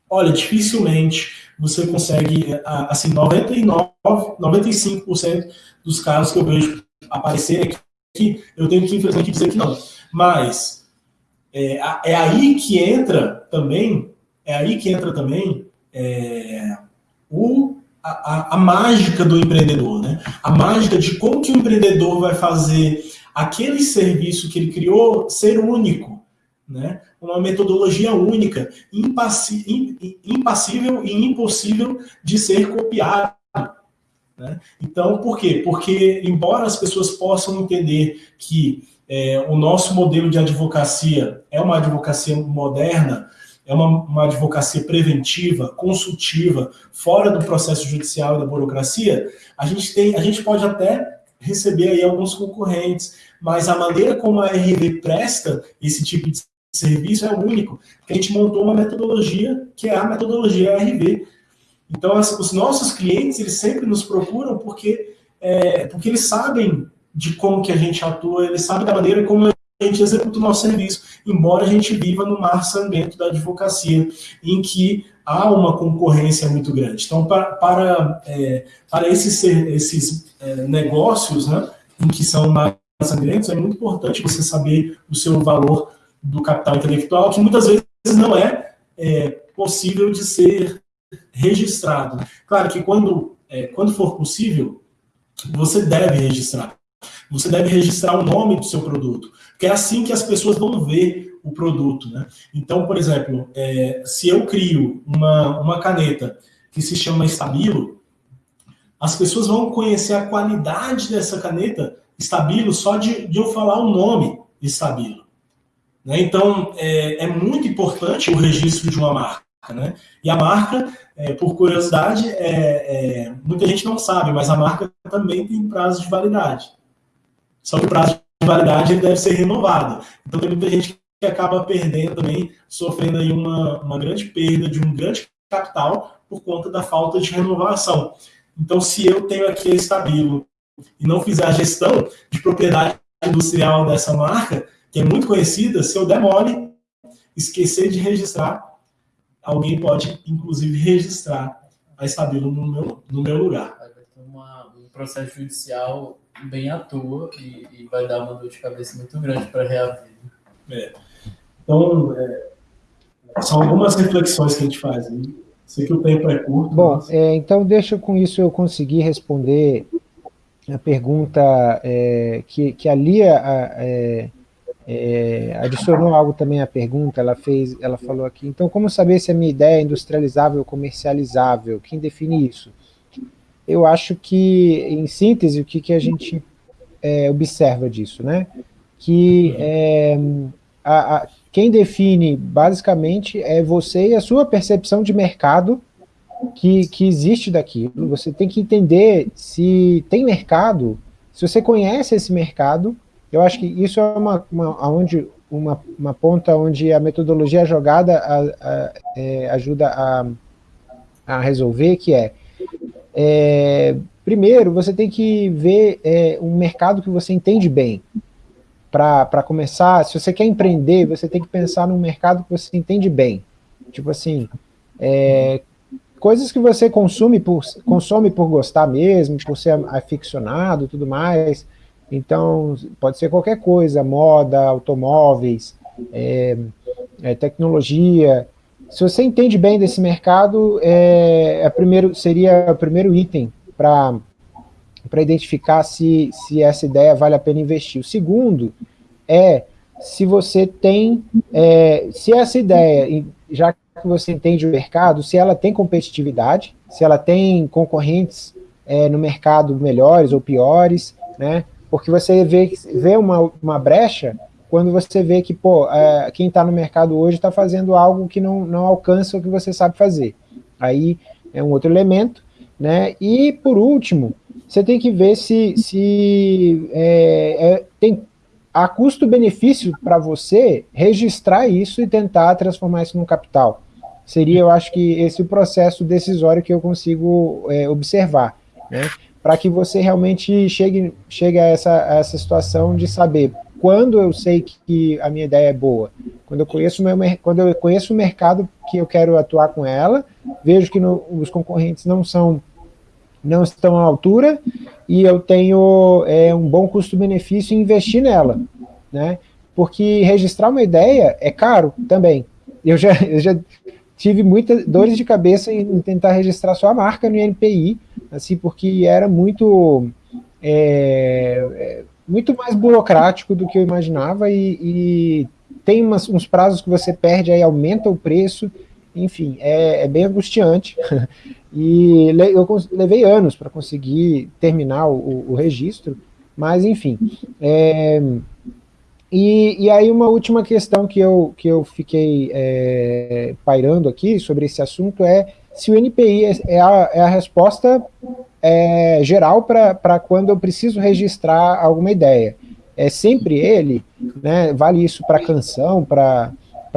Olha, dificilmente você consegue, é, assim, 99, 95% dos casos que eu vejo aparecerem aqui, eu tenho que, infelizmente, dizer que não. Mas é, é aí que entra também, é aí que entra também é, o, a, a, mágica do empreendedor, né? A mágica de como que o empreendedor vai fazer aquele serviço que ele criou ser único, né? Uma metodologia única, impassível e impossível de ser copiado. Né? Então, por quê? Porque, embora as pessoas possam entender que é, o nosso modelo de advocacia é uma advocacia moderna, é uma, uma advocacia preventiva, consultiva, fora do processo judicial e da burocracia, a gente tem, a gente pode até receber aí alguns concorrentes, mas a maneira como a RV presta esse tipo de serviço é único, a gente montou uma metodologia que é a metodologia RV. Então, os nossos clientes, eles sempre nos procuram porque, é, porque eles sabem de como que a gente atua, ele sabe da maneira como gente executa o nosso serviço, embora a gente viva no mar sangrento da advocacia, em que há uma concorrência muito grande. Então, para, para, é, para esses, esses é, negócios, né, em que são mais sangrentos, é muito importante você saber o seu valor do capital intelectual, que muitas vezes não é, é possível de ser registrado. Claro que quando, é, quando for possível, você deve registrar. Você deve registrar o nome do seu produto, porque é assim que as pessoas vão ver o produto. Né? Então, por exemplo, é, se eu crio uma, uma caneta que se chama Estabilo, as pessoas vão conhecer a qualidade dessa caneta Estabilo só de, de eu falar o nome Estabilo. Né? Então, é, é, muito importante o registro de uma marca. Né? E a marca, é, por curiosidade, é, é, muita gente não sabe, mas a marca também tem prazo de validade. Só que o prazo validade ele deve ser renovado. Então tem muita gente que acaba perdendo também, sofrendo aí uma, uma grande perda de um grande capital por conta da falta de renovação. Então, se eu tenho aqui a Estabilo e não fizer a gestão de propriedade industrial dessa marca, que é muito conhecida, se eu demore, esquecer de registrar, alguém pode, inclusive, registrar a Estabilo no meu, no meu lugar. Vai ter um processo judicial bem à toa e, e vai dar uma dor de cabeça muito grande para reaver. É. Então, é, são algumas reflexões que a gente faz. Né? Sei que o tempo é curto. Bom, mas... é, então deixa com isso eu conseguir responder a pergunta é, que, que a Lia é, é, adicionou algo também à pergunta, ela fez, ela falou aqui, então como saber se a minha ideia é industrializável ou comercializável? Quem define isso? Eu acho que, em síntese, o que, que a gente é, observa disso, né? Que é, a, a, quem define, basicamente, é você e a sua percepção de mercado que, que existe daquilo. Você tem que entender se tem mercado, se você conhece esse mercado, eu acho que isso é uma, uma onde uma, uma ponta onde a metodologia jogada a, a, é, ajuda a, a resolver, que é, é, primeiro, você tem que ver é, um mercado que você entende bem. Para começar, se você quer empreender, você tem que pensar num mercado que você entende bem. Tipo assim, é, coisas que você consome por, consome por gostar mesmo, por ser aficionado e tudo mais, então, pode ser qualquer coisa, moda, automóveis, é, é, tecnologia. Se você entende bem desse mercado, é, é primeiro, seria o primeiro item para identificar se, se essa ideia vale a pena investir. O segundo é se você tem, é, se essa ideia, já que você entende o mercado, se ela tem competitividade, se ela tem concorrentes é, no mercado melhores ou piores, né? Porque você vê, vê uma, uma brecha quando você vê que, pô, é, quem está no mercado hoje está fazendo algo que não, não alcança o que você sabe fazer. Aí é um outro elemento, né? E, por último, você tem que ver se, se é, é, tem a custo-benefício para você registrar isso e tentar transformar isso num capital. Seria, eu acho que esse o processo decisório que eu consigo é, observar, né? para que você realmente chegue, chegue a, essa, a essa situação de saber quando eu sei que a minha ideia é boa, quando eu conheço, meu, quando eu conheço o mercado que eu quero atuar com ela, vejo que no, os concorrentes não são não estão à altura e eu tenho é, um bom custo-benefício em investir nela, né? Porque registrar uma ideia é caro também. Eu já, eu já tive muitas dores de cabeça em tentar registrar sua marca no INPI, assim, porque era muito, é, é, muito mais burocrático do que eu imaginava e, e tem umas, uns prazos que você perde, aí aumenta o preço, enfim, é, é bem angustiante. <laughs> e eu levei anos para conseguir terminar o, o, registro, mas enfim. É, e, e, aí uma última questão que eu, que eu fiquei é, pairando aqui sobre esse assunto é se o NPI é, é a, é a resposta é, geral para quando eu preciso registrar alguma ideia. É sempre ele, né, vale isso para canção, para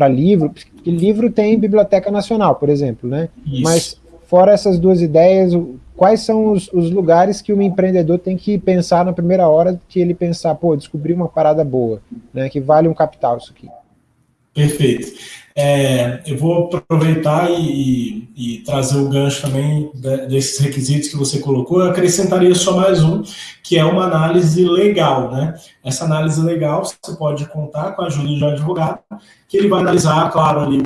livro, porque livro tem Biblioteca Nacional, por exemplo, né? Isso. Mas fora essas duas ideias, quais são os, os, lugares que o empreendedor tem que pensar na primeira hora que ele pensar, pô, descobri uma parada boa, né, que vale um capital isso aqui. Perfeito. É, eu vou aproveitar e, e, trazer o gancho também desses requisitos que você colocou. Eu acrescentaria só mais um, que é uma análise legal. Né? Essa análise legal você pode contar com a ajuda de um advogado, que ele vai analisar, claro, ali,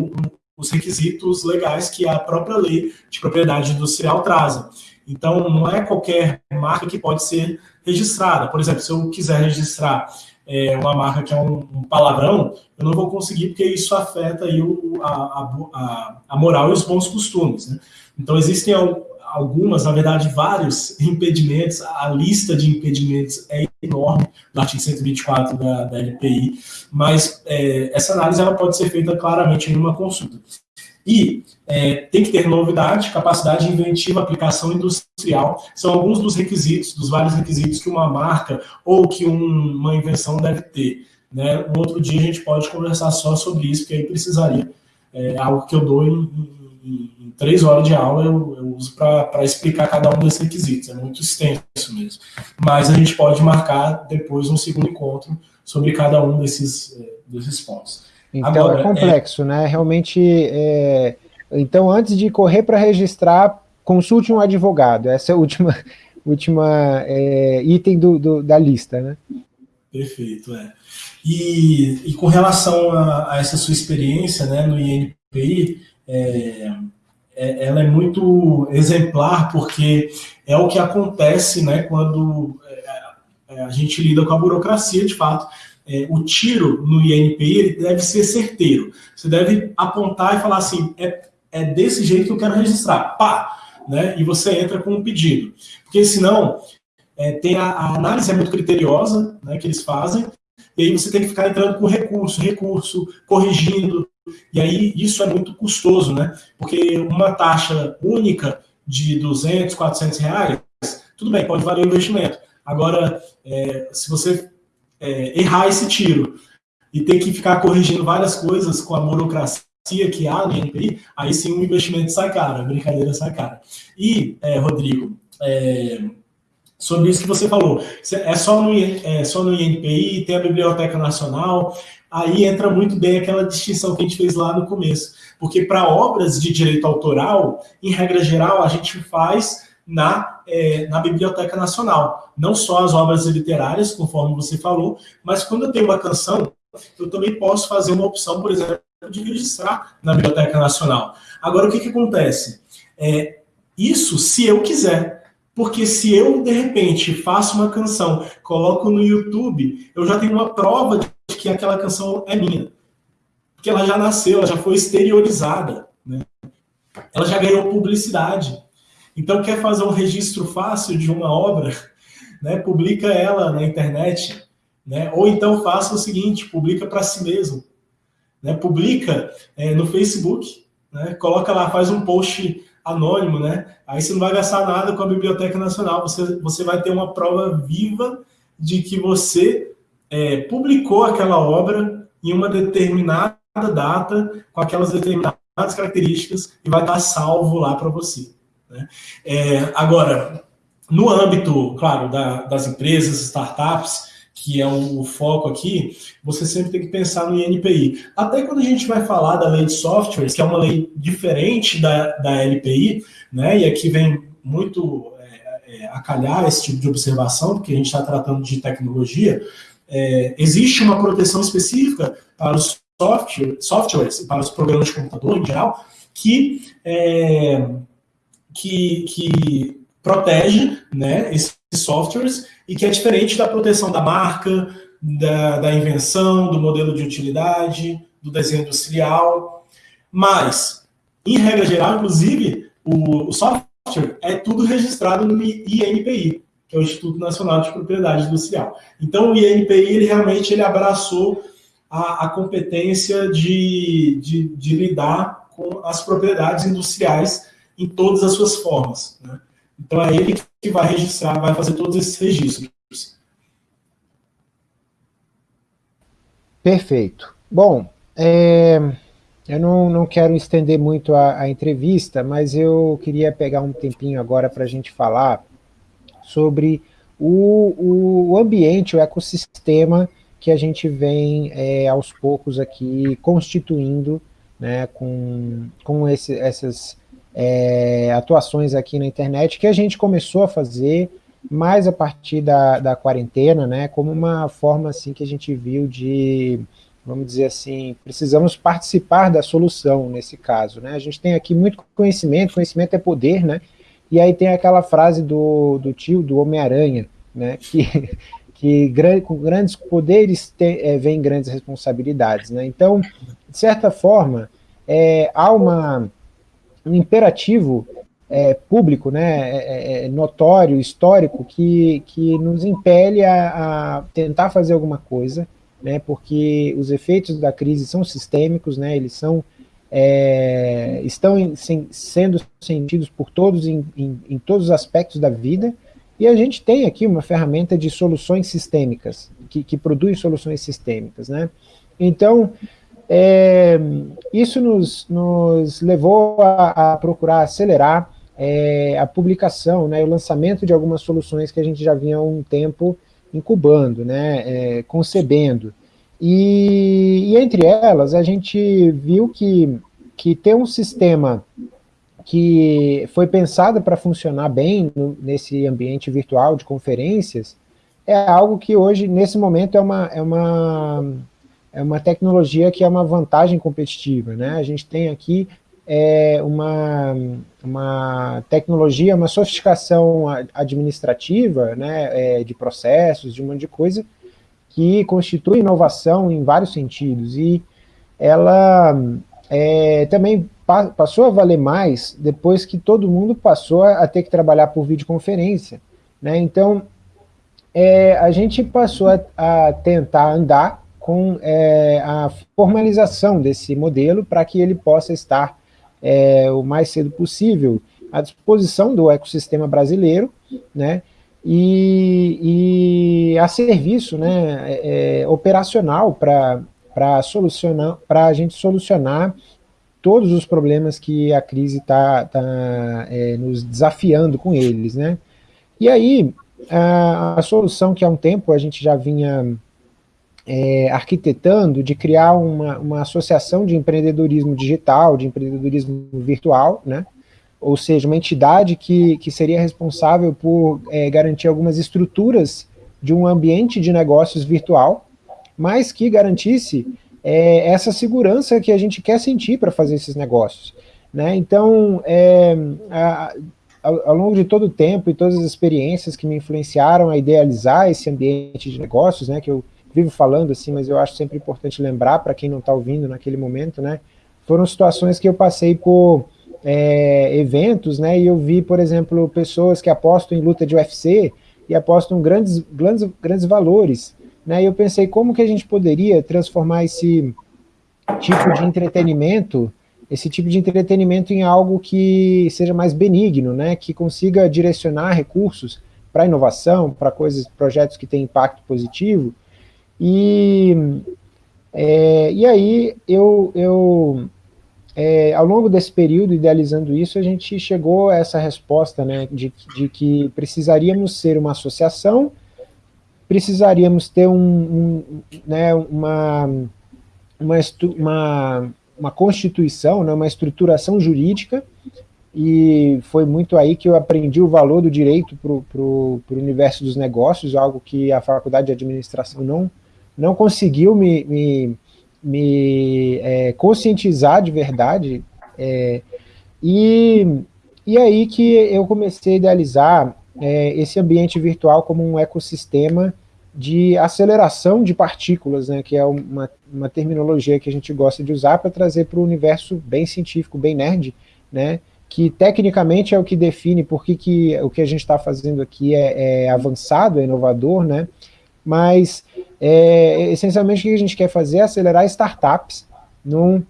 os requisitos legais que a própria lei de propriedade industrial traz. Então, não é qualquer marca que pode ser registrada. Por exemplo, se eu quiser registrar é, uma marca que é um, um, palavrão, eu não vou conseguir porque isso afeta aí o, a, a, a, moral e os bons costumes. Né? Então, existem algumas, na verdade, vários impedimentos, a lista de impedimentos é enorme do artigo 124 da, da LPI, mas é, essa análise ela pode ser feita claramente em uma consulta. E é, tem que ter novidade, capacidade inventiva, aplicação industrial. São alguns dos requisitos, dos vários requisitos que uma marca ou que um, uma invenção deve ter. Né? Um outro dia a gente pode conversar só sobre isso, porque aí precisaria. É algo que eu dou em, em, em três horas de aula, eu, eu uso para explicar cada um desses requisitos. É muito extenso mesmo. Mas a gente pode marcar depois um segundo encontro sobre cada um desses, é, desses pontos. Então Agora, é complexo, é... né? Realmente, é... então antes de correr para registrar, consulte um advogado. Essa é a última, <laughs> última é, item do, do, da lista, né? Perfeito, é. E, e com relação a, a, essa sua experiência né, no INPI, é, é, ela é muito exemplar, porque é o que acontece né, quando é, a gente lida com a burocracia, de fato é, o tiro no INPI deve ser certeiro. Você deve apontar e falar assim, é, é desse jeito que eu quero registrar. Pá! Né? E você entra com um pedido. Porque senão, é, tem a, a, análise é muito criteriosa né, que eles fazem, e aí você tem que ficar entrando com recurso, recurso, corrigindo, e aí isso é muito custoso, né? Porque uma taxa única de 200, 400 reais, tudo bem, pode valer o investimento. Agora, é, se você é, errar esse tiro e tem que ficar corrigindo várias coisas com a burocracia que há no INPI, aí sim o investimento sai caro, a brincadeira sai cara. E, é, Rodrigo, é, sobre isso que você falou, é só no, é só no INPI, tem a Biblioteca Nacional, aí entra muito bem aquela distinção que a gente fez lá no começo, porque para obras de direito autoral, em regra geral, a gente faz na, é, na Biblioteca Nacional. Não só as obras literárias, conforme você falou, mas quando eu tenho uma canção, eu também posso fazer uma opção, por exemplo, de registrar na Biblioteca Nacional. Agora, o que, que acontece? É, isso se eu quiser. Porque se eu, de repente, faço uma canção, coloco no YouTube, eu já tenho uma prova de que aquela canção é minha. Porque ela já nasceu, ela já foi exteriorizada. Né? Ela já ganhou publicidade. Então, quer fazer um registro fácil de uma obra, <laughs> né? publica ela na internet, né? Ou então faça o seguinte, publica para si mesmo. Né? Publica é, no Facebook, né? coloca lá, faz um post anônimo, né? Aí você não vai gastar nada com a Biblioteca Nacional, você, você vai ter uma prova viva de que você é, publicou aquela obra em uma determinada data, com aquelas determinadas características, e vai estar salvo lá para você. Né? É, agora, no âmbito, claro, da, das empresas, startups, que é o, o, foco aqui, você sempre tem que pensar no INPI. Até quando a gente vai falar da lei de softwares, que é uma lei diferente da, da LPI, né, e aqui vem muito é, é, a calhar esse tipo de observação, porque a gente está tratando de tecnologia, é, existe uma proteção específica para os software, softwares, para os programas de computador em geral, que, é, que, que protege né, esses softwares e que é diferente da proteção da marca, da, da invenção, do modelo de utilidade, do desenho industrial. Mas, em regra geral, inclusive, o, o software é tudo registrado no INPI, que é o Instituto Nacional de Propriedade Industrial. Então, o INPI, ele realmente ele abraçou a, a competência de, de, de, lidar com as propriedades industriais em todas as suas formas. Né? Então, é ele que vai registrar, vai fazer todos esses registros. Perfeito. Bom, é, eu não, não quero estender muito a, a, entrevista, mas eu queria pegar um tempinho agora para a gente falar sobre o, o ambiente, o ecossistema que a gente vem é, aos poucos aqui constituindo né, com, com esse, essas é, atuações aqui na internet que a gente começou a fazer mais a partir da, da quarentena, né, como uma forma assim que a gente viu de, vamos dizer assim, precisamos participar da solução nesse caso, né, a gente tem aqui muito conhecimento, conhecimento é poder, né, e aí tem aquela frase do, do tio do Homem-Aranha, né, que, <laughs> que com grandes poderes tem, é, vem grandes responsabilidades, né, então, de certa forma, é, há uma um imperativo é, público, né, é, é, é, notório, histórico, que, que nos impele a, a, tentar fazer alguma coisa, né, porque os efeitos da crise são sistêmicos, né, eles são, é, estão em, sem, sendo sentidos por todos em, em, em todos os aspectos da vida, e a gente tem aqui uma ferramenta de soluções sistêmicas, que, que produz soluções sistêmicas. Né? Então, é, isso nos, nos levou a, a procurar acelerar é, a publicação, né, o lançamento de algumas soluções que a gente já vinha há um tempo incubando, né, é, concebendo. E, e, entre elas, a gente viu que, que ter um sistema que foi pensado para funcionar bem no, nesse ambiente virtual de conferências é algo que hoje, nesse momento, é uma, é uma é uma tecnologia que é uma vantagem competitiva. Né? A gente tem aqui é, uma, uma tecnologia, uma sofisticação administrativa né, é, de processos, de um monte de coisa, que constitui inovação em vários sentidos. E ela é, também pa passou a valer mais depois que todo mundo passou a, ter que trabalhar por videoconferência. Né? Então, é, a gente passou a, a tentar andar com é, a formalização desse modelo para que ele possa estar é, o mais cedo possível à disposição do ecossistema brasileiro, né, e, e a serviço né, é, é operacional para solucionar, para a gente solucionar todos os problemas que a crise está tá, é, nos desafiando com eles, né? E aí, a, a, solução que há um tempo a gente já vinha é, arquitetando de criar uma, uma associação de empreendedorismo digital, de empreendedorismo virtual, né? ou seja, uma entidade que, que seria responsável por é, garantir algumas estruturas de um ambiente de negócios virtual, mas que garantisse é, essa segurança que a gente quer sentir para fazer esses negócios. Né? Então, é, a, ao, ao, longo de todo o tempo e todas as experiências que me influenciaram a idealizar esse ambiente de negócios, né, que eu vivo falando assim, mas eu acho sempre importante lembrar para quem não está ouvindo naquele momento, né, foram situações que eu passei por é, eventos, né, e eu vi, por exemplo, pessoas que apostam em luta de UFC e apostam grandes, grandes, grandes valores, né, e eu pensei como que a gente poderia transformar esse tipo de entretenimento, esse tipo de entretenimento em algo que seja mais benigno, né, que consiga direcionar recursos para inovação, para coisas, projetos que têm impacto positivo, e, é, e aí, eu, eu é, ao longo desse período, idealizando isso, a gente chegou a essa resposta, né, de, de que precisaríamos ser uma associação, precisaríamos ter um, um né, uma, uma, uma, uma constituição, né, uma estruturação jurídica, e foi muito aí que eu aprendi o valor do direito para o universo dos negócios, algo que a faculdade de administração não, não conseguiu me, me, me é, conscientizar de verdade, é, e, e aí que eu comecei a idealizar é, esse ambiente virtual como um ecossistema de aceleração de partículas, né, que é uma, uma terminologia que a gente gosta de usar para trazer para o universo bem científico, bem nerd, né, que tecnicamente é o que define por que, que o que a gente está fazendo aqui é, é avançado, é inovador, né, mas é, essencialmente o que a gente quer fazer é acelerar startups num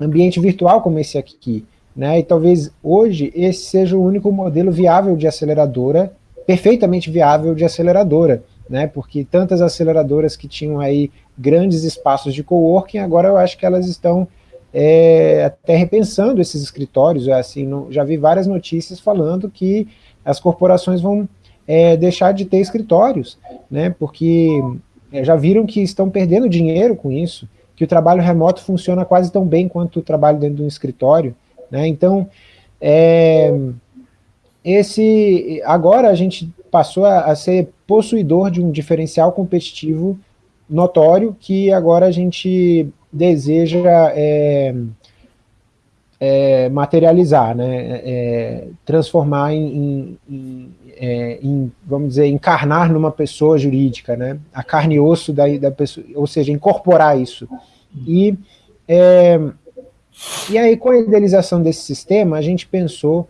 ambiente virtual como esse aqui, né, e talvez hoje esse seja o único modelo viável de aceleradora, perfeitamente viável de aceleradora, né, porque tantas aceleradoras que tinham aí grandes espaços de coworking, agora eu acho que elas estão é, até repensando esses escritórios, assim, já vi várias notícias falando que as corporações vão é, deixar de ter escritórios, né, porque é, já viram que estão perdendo dinheiro com isso, que o trabalho remoto funciona quase tão bem quanto o trabalho dentro de um escritório, né, então, é, esse, agora a gente passou a, a ser possuidor de um diferencial competitivo notório que agora a gente deseja é, é, materializar, né, é, transformar em, em, é, em, vamos dizer, encarnar numa pessoa jurídica, né? A carne e osso da, da pessoa, ou seja, incorporar isso. E, é, e aí, com a idealização desse sistema, a gente pensou,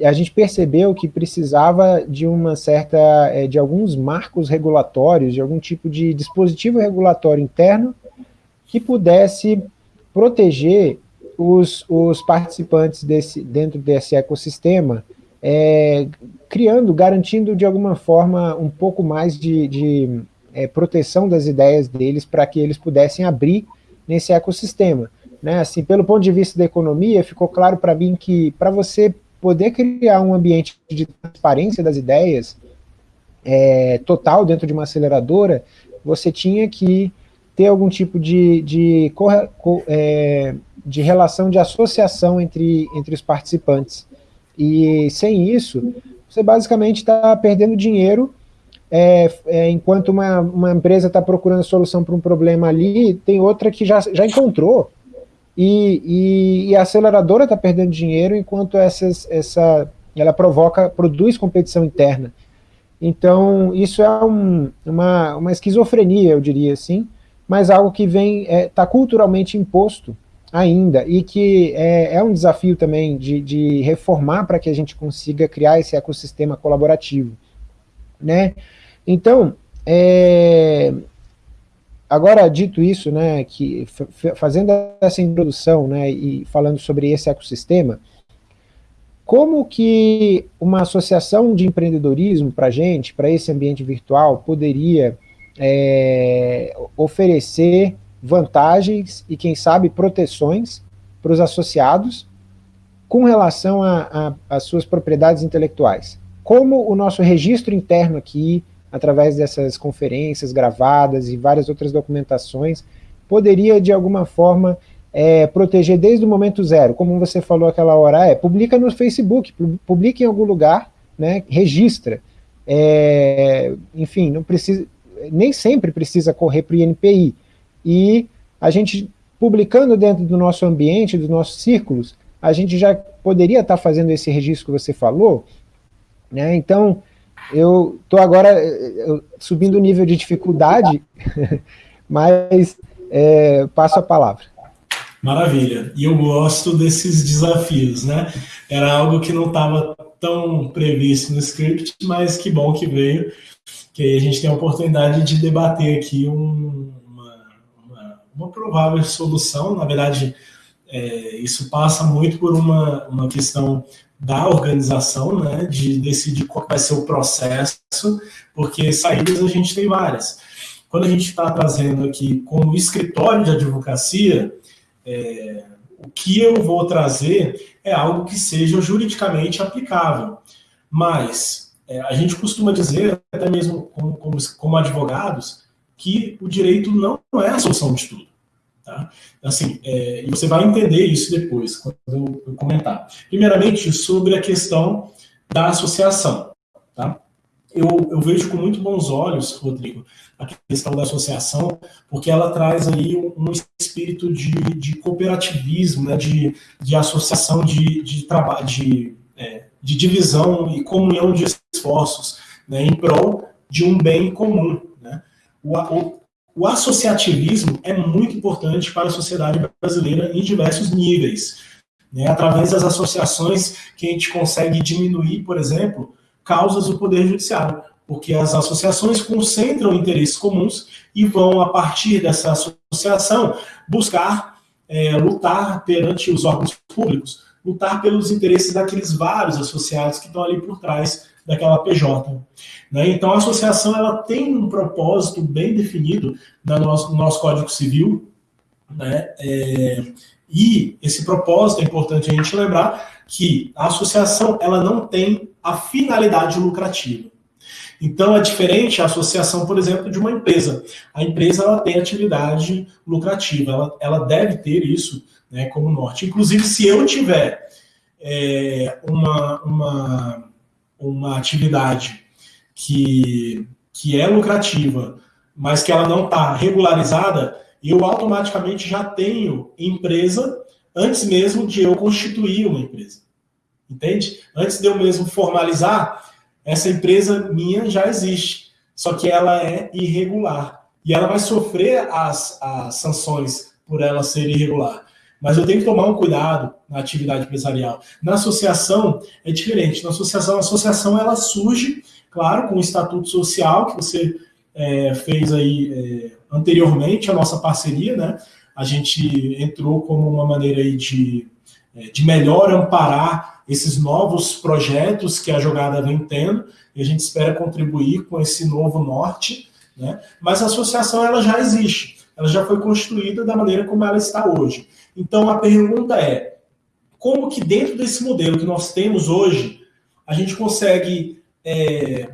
a gente percebeu que precisava de uma certa, é, de alguns marcos regulatórios, de algum tipo de dispositivo regulatório interno que pudesse proteger os, os participantes desse, dentro desse ecossistema é, criando, garantindo de alguma forma um pouco mais de, de é, proteção das ideias deles para que eles pudessem abrir nesse ecossistema. Né? Assim, pelo ponto de vista da economia, ficou claro para mim que para você poder criar um ambiente de transparência das ideias é, total dentro de uma aceleradora, você tinha que ter algum tipo de, de, é, de relação de associação entre, entre os participantes. E sem isso, você basicamente está perdendo dinheiro, é, é, enquanto uma, uma empresa está procurando solução para um problema ali, tem outra que já, já encontrou, e, e, e a aceleradora está perdendo dinheiro, enquanto essas, essa, ela provoca, produz competição interna. Então, isso é um, uma, uma esquizofrenia, eu diria assim, mas algo que vem, está é, tá culturalmente imposto ainda, e que é, é um desafio também de, de reformar para que a gente consiga criar esse ecossistema colaborativo. Né? Então, é, agora dito isso, né, que fazendo essa introdução né, e falando sobre esse ecossistema, como que uma associação de empreendedorismo para a gente, para esse ambiente virtual, poderia é, oferecer vantagens e, quem sabe, proteções para os associados com relação às suas propriedades intelectuais. Como o nosso registro interno aqui, através dessas conferências gravadas e várias outras documentações, poderia, de alguma forma, é, proteger desde o momento zero, como você falou aquela hora, é, publica no Facebook, publica em algum lugar, né, registra. É, enfim, não precisa, nem sempre precisa correr para o INPI. E a gente, publicando dentro do nosso ambiente, dos nossos círculos, a gente já poderia estar tá fazendo esse registro que você falou, né? Então, eu estou agora eu, subindo o nível de dificuldade, <laughs> mas é, passo a palavra. Maravilha. E eu gosto desses desafios, né? Era algo que não estava tão previsto no script, mas que bom que veio, que aí a gente tem a oportunidade de debater aqui um, uma, provável solução. Na verdade, é, isso passa muito por uma, uma questão da organização, né, de decidir qual vai ser o processo, porque saídas a gente tem várias. Quando a gente está trazendo aqui como escritório de advocacia, é, o que eu vou trazer é algo que seja juridicamente aplicável. Mas é, a gente costuma dizer, até mesmo como, como, como, advogados, que o direito não é a solução de tudo. Tá? Assim, é, e você vai entender isso depois, quando eu, eu comentar. Primeiramente, sobre a questão da associação. Tá? Eu, eu vejo com muito bons olhos, Rodrigo, a questão da associação, porque ela traz aí um, espírito de, de cooperativismo, né, de, de associação, de, de trabalho, de, é, de divisão e comunhão de esforços né, em prol de um bem comum. O, o, o associativismo é muito importante para a sociedade brasileira em diversos níveis. Né? Através das associações que a gente consegue diminuir, por exemplo, causas do Poder Judiciário porque as associações concentram interesses comuns e vão, a partir dessa associação, buscar é, lutar perante os órgãos públicos, lutar pelos interesses daqueles vários associados que estão ali por trás daquela PJ. Né? Então, a associação ela tem um propósito bem definido no nosso, no nosso Código Civil, né? É, e esse propósito é importante a gente lembrar que a associação ela não tem a finalidade lucrativa. Então, é diferente a associação, por exemplo, de uma empresa. A empresa ela tem atividade lucrativa, ela, ela deve ter isso né, como norte. Inclusive, se eu tiver é, uma, uma, uma atividade que, que é lucrativa, mas que ela não está regularizada, eu automaticamente já tenho empresa antes mesmo de eu constituir uma empresa. Entende? Antes de eu mesmo formalizar, essa empresa minha já existe, só que ela é irregular. E ela vai sofrer as, as sanções por ela ser irregular. Mas eu tenho que tomar um cuidado na atividade empresarial. Na associação é diferente. Na associação, a associação ela surge, claro, com o estatuto social que você é, fez aí é, anteriormente, a nossa parceria, né? A gente entrou como uma maneira aí de, é, de melhor amparar esses novos projetos que a jogada vem tendo, e a gente espera contribuir com esse novo norte, né? mas a associação ela já existe, ela já foi construída da maneira como ela está hoje. Então a pergunta é, como que dentro desse modelo que nós temos hoje, a gente consegue é,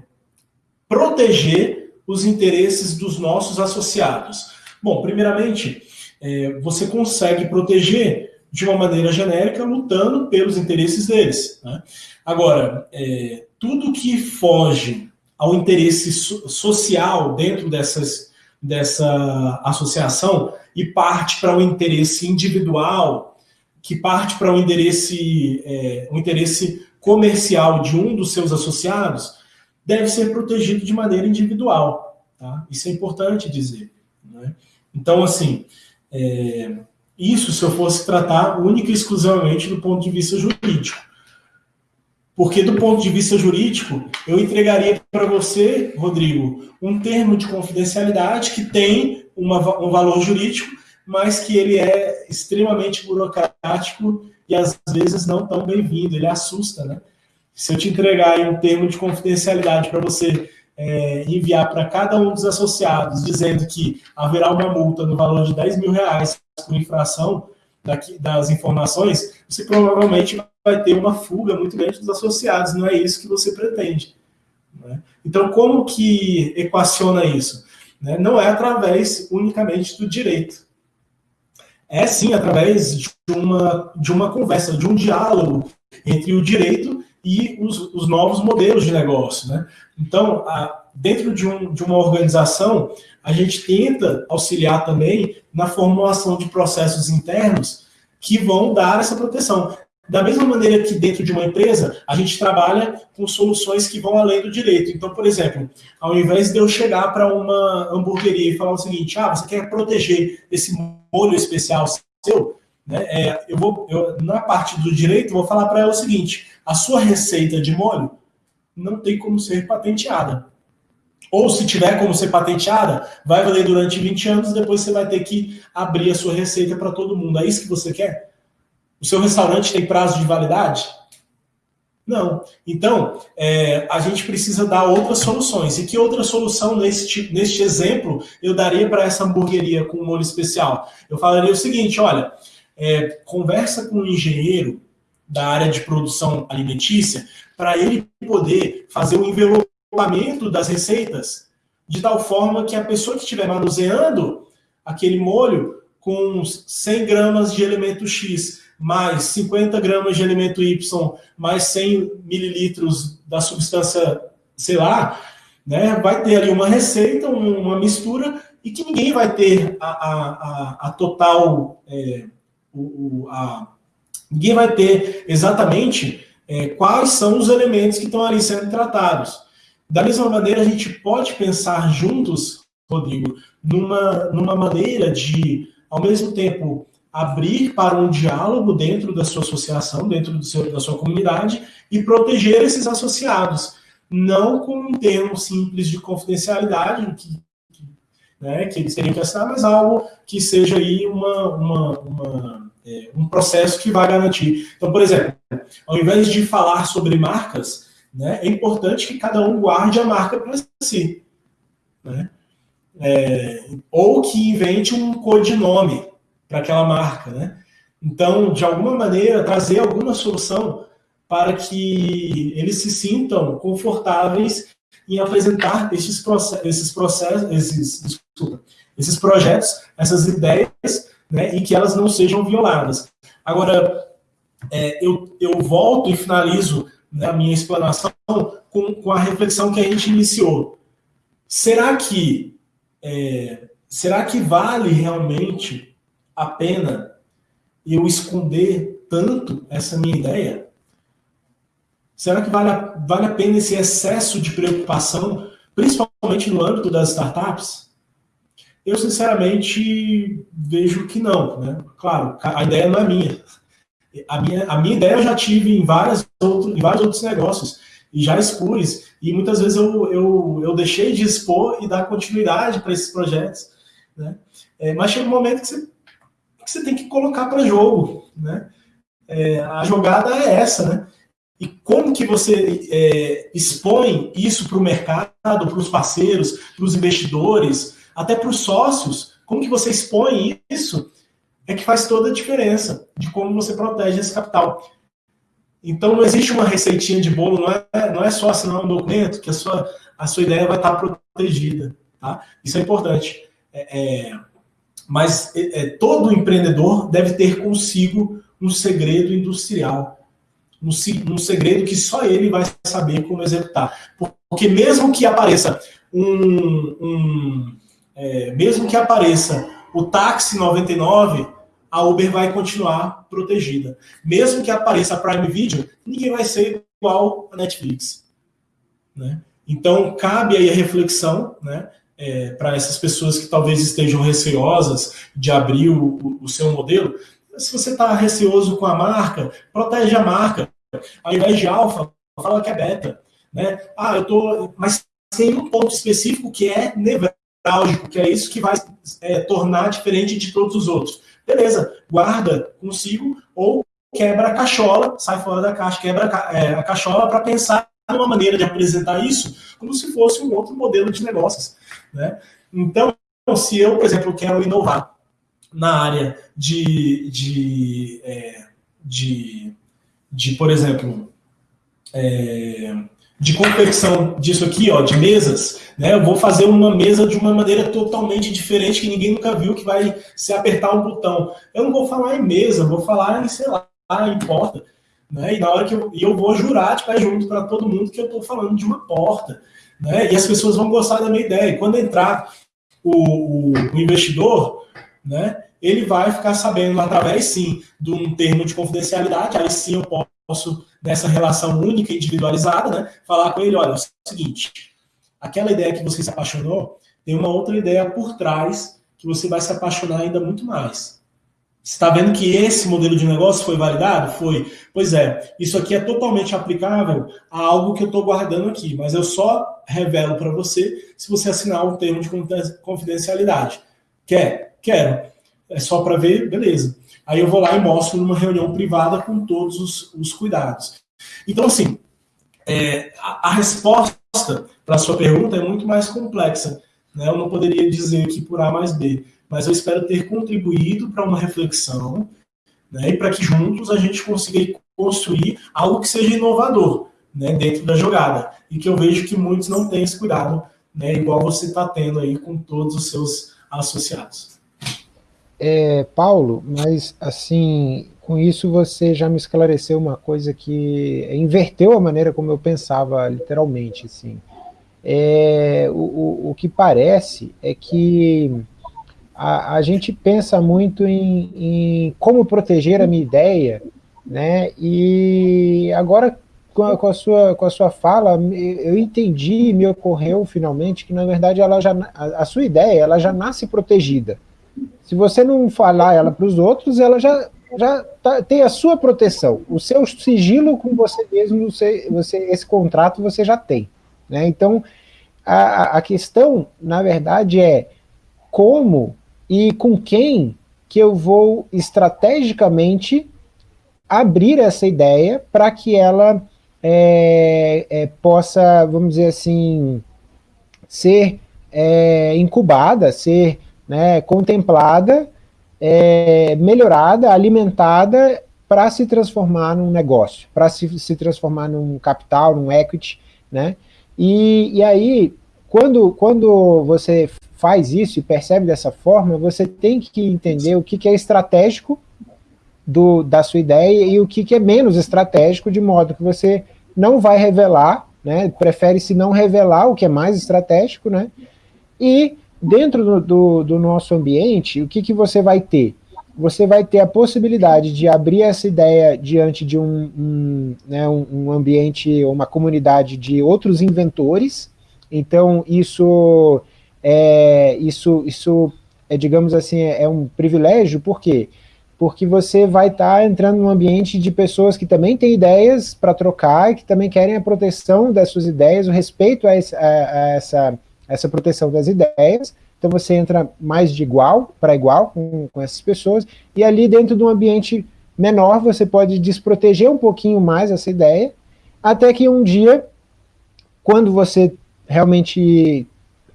proteger os interesses dos nossos associados? Bom, primeiramente, é, você consegue proteger de uma maneira genérica, lutando pelos interesses deles. Né? Agora, é, tudo que foge ao interesse so social dentro dessas, dessa associação e parte para o um interesse individual, que parte para um interesse, é, um interesse comercial de um dos seus associados, deve ser protegido de maneira individual. Tá? Isso é importante dizer. Né? Então, assim, é, isso se eu fosse tratar única e exclusivamente do ponto de vista jurídico. Porque do ponto de vista jurídico, eu entregaria para você, Rodrigo, um termo de confidencialidade que tem uma, um valor jurídico, mas que ele é extremamente burocrático e às vezes não tão bem-vindo, ele assusta, né? Se eu te entregar um termo de confidencialidade para você é, enviar para cada um dos associados dizendo que haverá uma multa no valor de 10 mil reais por infração daqui, das informações, você provavelmente vai ter uma fuga muito grande dos associados, não é isso que você pretende. Né? Então, como que equaciona isso? Né? Não é através unicamente do direito. É sim através de uma, de uma conversa, de um diálogo entre o direito e os, os novos modelos de negócio. Né? Então, a, dentro de, um, de uma organização, a gente tenta auxiliar também na formulação de processos internos que vão dar essa proteção. Da mesma maneira que dentro de uma empresa, a gente trabalha com soluções que vão além do direito. Então, por exemplo, ao invés de eu chegar para uma hamburgueria e falar o seguinte, ah, você quer proteger esse molho especial seu, né, é, eu vou, eu, na parte do direito, vou falar para ela o seguinte, a sua receita de molho não tem como ser patenteada. Ou se tiver como ser patenteada, vai valer durante 20 anos, depois você vai ter que abrir a sua receita para todo mundo. É isso que você quer? O seu restaurante tem prazo de validade? Não. Então, é, a gente precisa dar outras soluções. E que outra solução neste, neste exemplo eu daria para essa hamburgueria com molho especial? Eu falaria o seguinte: olha, é, conversa com um engenheiro da área de produção alimentícia para ele poder fazer o envelopamento das receitas de tal forma que a pessoa que estiver manuseando aquele molho com 100 gramas de elemento X mais 50 gramas de elemento Y, mais 100 mililitros da substância, sei lá, né, vai ter ali uma receita, uma mistura, e que ninguém vai ter a, a, a, a total. É, o, a, ninguém vai ter exatamente é, quais são os elementos que estão ali sendo tratados. Da mesma maneira, a gente pode pensar juntos, Rodrigo, numa, numa maneira de, ao mesmo tempo, abrir para um diálogo dentro da sua associação, dentro seu, da sua comunidade e proteger esses associados, não com um termo simples de confidencialidade que, né, que eles teriam que assinar, mas algo que seja aí uma, uma, uma é, um processo que vai garantir. Então, por exemplo, ao invés de falar sobre marcas, né, é importante que cada um guarde a marca para si. Né? É, ou que invente um codinome para aquela marca, né? Então, de alguma maneira, trazer alguma solução para que eles se sintam confortáveis em apresentar esses, esses processos, esses, desculpa, esses projetos, essas ideias, né, e que elas não sejam violadas. Agora, é, eu, eu volto e finalizo né, a minha explanação com, com a reflexão que a gente iniciou. Será que é, será que vale realmente a pena eu esconder tanto essa minha ideia? Será que vale a, vale a pena esse excesso de preocupação, principalmente no âmbito das startups? Eu, sinceramente, vejo que não. Né? Claro, a ideia não é minha. A minha, a minha ideia eu já tive em, várias outro, em vários outros negócios e já expus. E muitas vezes eu, eu, eu deixei de expor e dar continuidade para esses projetos. Né? É, mas chega um momento que você que você tem que colocar para jogo, né? É, a jogada é essa, né? E como que você é, expõe isso para o mercado, para os parceiros, para os investidores, até para os sócios? Como que você expõe isso? É que faz toda a diferença de como você protege esse capital. Então não existe uma receitinha de bolo, não é, não é só assinar um documento que a sua, a sua ideia vai estar protegida. Tá? Isso é importante. É, é, mas é, é, todo empreendedor deve ter consigo um segredo industrial, um, um segredo que só ele vai saber como executar. Porque mesmo que apareça um, um é, mesmo que apareça o táxi 99, a Uber vai continuar protegida. Mesmo que apareça a Prime Video, ninguém vai ser igual a Netflix. Né? Então, cabe aí a reflexão, né? É, para essas pessoas que talvez estejam receosas de abrir o, o seu modelo, se você está receoso com a marca, protege a marca. Ao invés de alfa, fala que é beta. Né? Ah, eu tô. Mas tem um ponto específico que é nevrálgico, que é isso que vai é, tornar diferente de todos os outros. Beleza, guarda consigo ou quebra a cachola, sai fora da caixa, quebra a, é, cachola para pensar numa maneira de apresentar isso como se fosse um outro modelo de negócios. Né? Então, se eu, por exemplo, quero inovar na área de, de, é, de, de por exemplo, é, de confecção disso aqui, ó, de mesas, né? Eu vou fazer uma mesa de uma maneira totalmente diferente que ninguém nunca viu, que vai se apertar um botão. Eu não vou falar em mesa, vou falar em, sei lá, em porta. Né? E na hora que eu, e eu vou jurar de pé junto para todo mundo que eu estou falando de uma porta. Né? E as pessoas vão gostar da minha ideia. E quando entrar o, o, investidor, né, ele vai ficar sabendo através, sim, de um termo de confidencialidade, aí sim eu posso, nessa relação única, individualizada, né, falar com ele, olha, é o seguinte, aquela ideia que você se apaixonou, tem uma outra ideia por trás que você vai se apaixonar ainda muito mais. Está vendo que esse modelo de negócio foi validado? Foi. Pois é, isso aqui é totalmente aplicável a algo que eu estou guardando aqui, mas eu só revelo para você se você assinar um termo de confidencialidade. Quer? Quero. É só para ver? Beleza. Aí eu vou lá e mostro numa reunião privada com todos os, os cuidados. Então, assim, é, a, a resposta para a sua pergunta é muito mais complexa. Né? Eu não poderia dizer aqui por A mais B mas eu espero ter contribuído para uma reflexão né, e para que juntos a gente consiga construir algo que seja inovador né, dentro da jogada. E que eu vejo que muitos não têm esse cuidado, né, igual você está tendo aí com todos os seus associados. É, Paulo, mas assim, com isso você já me esclareceu uma coisa que inverteu a maneira como eu pensava, literalmente. Assim. É, o, o, o que parece é que a, a gente pensa muito em, em, como proteger a minha ideia, né? E agora com a, com a, sua, com a sua fala, eu entendi, me ocorreu finalmente que na verdade ela já, a, a sua ideia ela já nasce protegida. Se você não falar ela para os outros, ela já já tá, tem a sua proteção, o seu sigilo com você mesmo, você, você, esse contrato você já tem. Né? Então, a, a questão, na verdade, é como e com quem que eu vou estrategicamente abrir essa ideia para que ela é, é, possa, vamos dizer assim, ser é, incubada, ser né, contemplada, é, melhorada, alimentada para se transformar num negócio, para se, se transformar num capital, num equity, né? E, e aí, quando, quando você faz isso e percebe dessa forma, você tem que entender o que, que é estratégico do, da sua ideia e o que, que é menos estratégico, de modo que você não vai revelar, né, prefere-se não revelar o que é mais estratégico, né, e dentro do, do, do, nosso ambiente, o que, que você vai ter? Você vai ter a possibilidade de abrir essa ideia diante de um, um, né, um, ambiente, uma comunidade de outros inventores, então isso é, isso, isso é, digamos assim, é, é um privilégio, por quê? Porque você vai estar tá entrando num ambiente de pessoas que também têm ideias para trocar que também querem a proteção das suas ideias, o respeito a, esse, a, a essa, essa proteção das ideias, então você entra mais de igual para igual com, com essas pessoas, e ali dentro de um ambiente menor você pode desproteger um pouquinho mais essa ideia, até que um dia, quando você realmente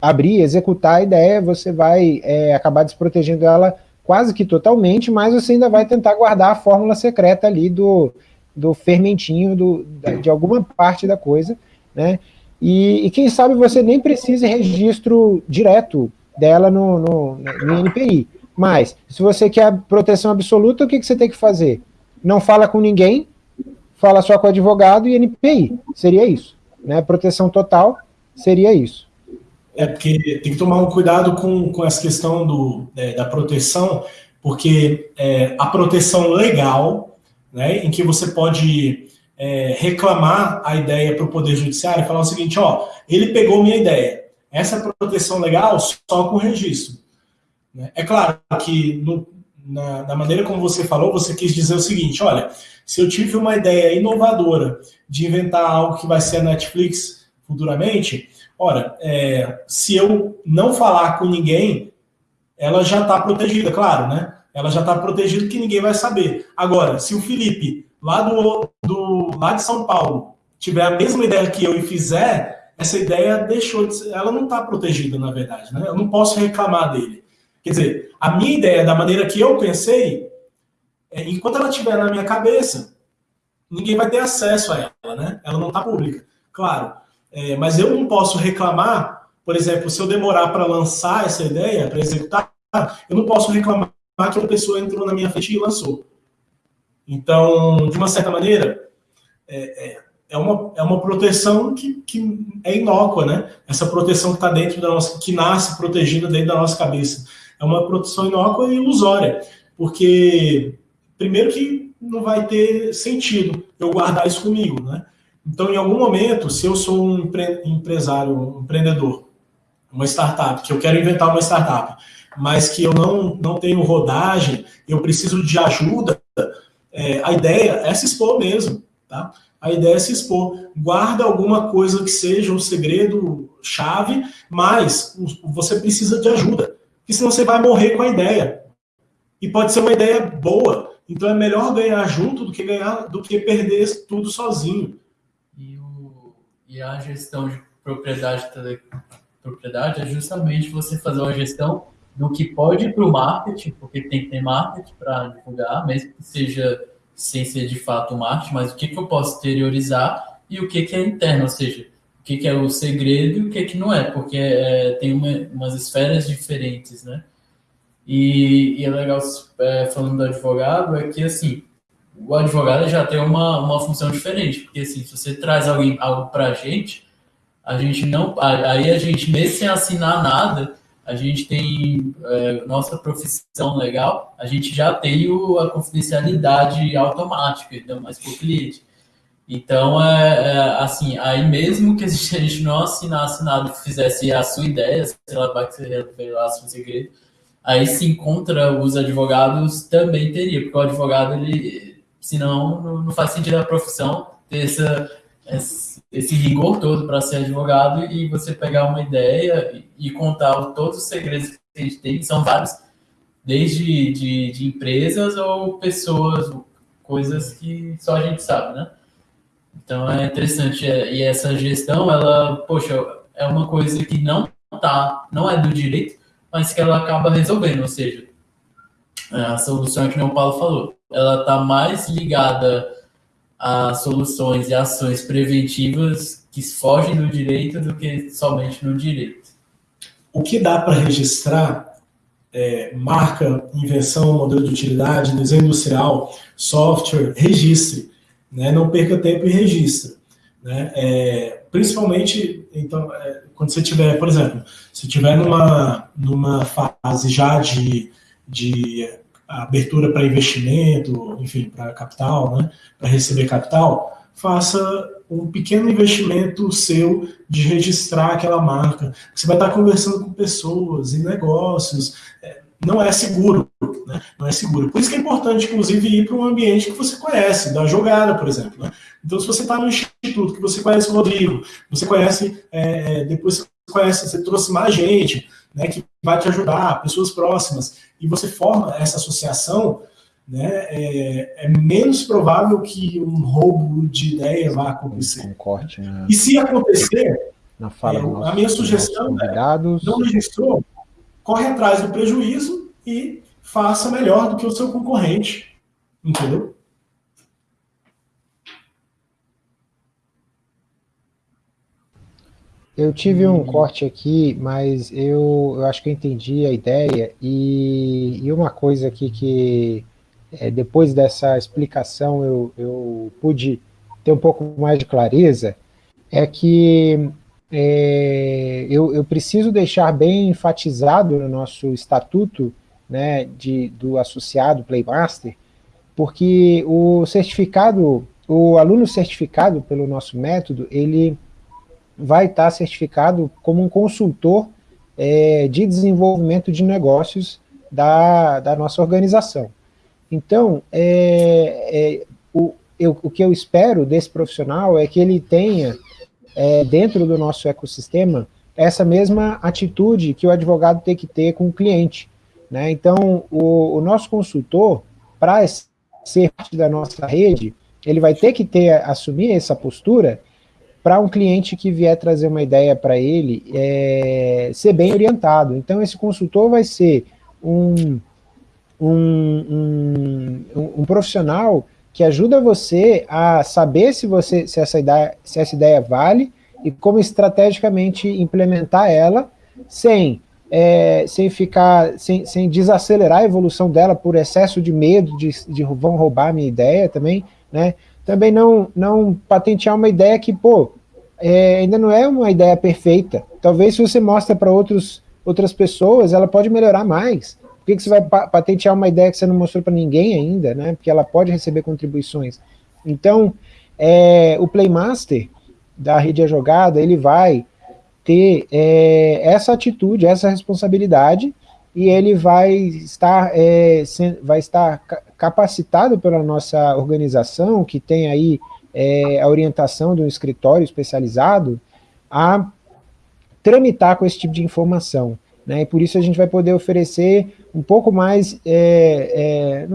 abrir, executar a ideia, você vai é, acabar desprotegendo ela quase que totalmente, mas você ainda vai tentar guardar a fórmula secreta ali do, do fermentinho do, de alguma parte da coisa, né? E, e, quem sabe você nem precise registro direto dela no, no, no NPI. Mas, se você quer proteção absoluta, o que, que você tem que fazer? Não fala com ninguém, fala só com o advogado e NPI. Seria isso. Né? Proteção total seria isso. É porque tem que tomar um cuidado com, com essa questão do, é, da proteção, porque é, a proteção legal, né, em que você pode é, reclamar a ideia para o Poder Judiciário e falar o seguinte, ó, ele pegou minha ideia. Essa proteção legal só com registro. Né? É claro que no, na, na, maneira como você falou, você quis dizer o seguinte, olha, se eu tive uma ideia inovadora de inventar algo que vai ser a Netflix futuramente, Ora, é, se eu não falar com ninguém, ela já está protegida, claro, né? Ela já está protegida que ninguém vai saber. Agora, se o Felipe, lá, do, do, lá de São Paulo, tiver a mesma ideia que eu e fizer, essa ideia deixou de ser, ela não está protegida, na verdade, né? Eu não posso reclamar dele. Quer dizer, a minha ideia, da maneira que eu pensei, é, enquanto ela estiver na minha cabeça, ninguém vai ter acesso a ela, né? Ela não está pública, claro. É, mas eu não posso reclamar, por exemplo, se eu demorar para lançar essa ideia, para executar, eu não posso reclamar que uma pessoa entrou na minha frente e lançou. Então, de uma certa maneira, é, é, é uma, é uma proteção que, que é inócua, né? Essa proteção que está dentro da nossa, que nasce protegida dentro da nossa cabeça. É uma proteção inócua e ilusória, porque, primeiro, que não vai ter sentido eu guardar isso comigo, né? Então, em algum momento, se eu sou um empre empresário, um empreendedor, uma startup, que eu quero inventar uma startup, mas que eu não, não tenho rodagem, eu preciso de ajuda, é, a ideia é se expor mesmo, tá? A ideia é se expor. Guarda alguma coisa que seja um segredo chave, mas você precisa de ajuda, porque senão você vai morrer com a ideia. E pode ser uma ideia boa, então é melhor ganhar junto do que ganhar do que perder tudo sozinho. E, a gestão de propriedade, propriedade é justamente você fazer uma gestão do que pode para o marketing, porque tem que ter marketing para divulgar, mesmo que seja sem ser de fato marketing, mas o que, que eu posso exteriorizar e o que, que é interno, ou seja, o que, que é o segredo e o que, que não é, porque é, tem uma, umas esferas diferentes, né? E, e é legal, é, falando do advogado, é que, assim, o advogado já tem uma, uma função diferente, porque, assim, se você traz alguém, algo para a gente, a gente não... Aí a gente, mesmo sem assinar nada, a gente tem é, nossa profissão legal, a gente já tem o, a confidencialidade automática, então, mais para o cliente. Então, é, é, assim, aí mesmo que a gente, a gente não assinasse nada, fizesse a sua ideia, sei lá, vai que você revelasse um segredo, aí se encontra os advogados também teria, porque o advogado, ele, senão, não, faz sentido a profissão ter essa, esse rigor todo para ser advogado e você pegar uma ideia e contar todos os segredos que a gente tem, são vários, desde de, de empresas ou pessoas, coisas que só a gente sabe, né? Então é interessante. É, e essa gestão, ela, poxa, é uma coisa que não tá, não é do direito, mas que ela acaba resolvendo, ou seja, a solução que o Paulo falou, ela está mais ligada a soluções e ações preventivas que fogem do direito do que somente no direito. O que dá para registrar é, marca, invenção, modelo de utilidade, desenho industrial, software, registre. Né? Não perca tempo e registre. Né? É, principalmente, então, é, quando você tiver, por exemplo, se tiver numa, numa fase já de, de abertura para investimento, enfim, para capital, né, para receber capital, faça um pequeno investimento seu de registrar aquela marca. Você vai estar conversando com pessoas e negócios. É, não é seguro, né? Não é seguro. Por isso que é importante, inclusive, ir para um ambiente que você conhece, da jogada, por exemplo. Né? Então, se você está no instituto, que você conhece o Rodrigo, você conhece, é, depois você conhece, você trouxe mais gente, né, que vai te ajudar, pessoas próximas, e você forma essa associação, né, é, é menos provável que um roubo de ideia vá acontecer. Um corte, né? E se acontecer, Na fala é, a minha sugestão é, não registrou, corre atrás do prejuízo e faça melhor do que o seu concorrente, entendeu? Eu tive um corte aqui, mas eu, eu acho que eu entendi a ideia, e, e uma coisa aqui que, é, depois dessa explicação, eu, eu pude ter um pouco mais de clareza, é que é, eu, eu preciso deixar bem enfatizado no nosso estatuto né, de, do associado Playmaster, porque o certificado, o aluno certificado pelo nosso método, ele vai estar certificado como um consultor é, de desenvolvimento de negócios da, da nossa organização. Então, é, é, o, eu, o que eu espero desse profissional é que ele tenha, é, dentro do nosso ecossistema, essa mesma atitude que o advogado tem que ter com o cliente. Né? Então, o, o nosso consultor, para ser parte da nossa rede, ele vai ter que ter, assumir essa postura para um cliente que vier trazer uma ideia para ele, é, ser bem orientado. Então, esse consultor vai ser um, um, um, um, profissional que ajuda você a saber se, você, se, essa ideia, se essa ideia vale e como estrategicamente implementar ela sem, é, sem ficar, sem, sem desacelerar a evolução dela por excesso de medo de, de vão roubar a minha ideia também, né? Também não, não patentear uma ideia que, pô, é, ainda não é uma ideia perfeita. Talvez se você mostra para outras pessoas, ela pode melhorar mais. Por que, que você vai patentear uma ideia que você não mostrou para ninguém ainda, né? Porque ela pode receber contribuições. Então, é, o Playmaster da rede a jogada, ele vai ter é, essa atitude, essa responsabilidade, e ele vai estar, é, vai estar capacitado pela nossa organização, que tem aí é, a orientação de um escritório especializado, a tramitar com esse tipo de informação. Né? E por isso a gente vai poder oferecer um pouco mais, é, é,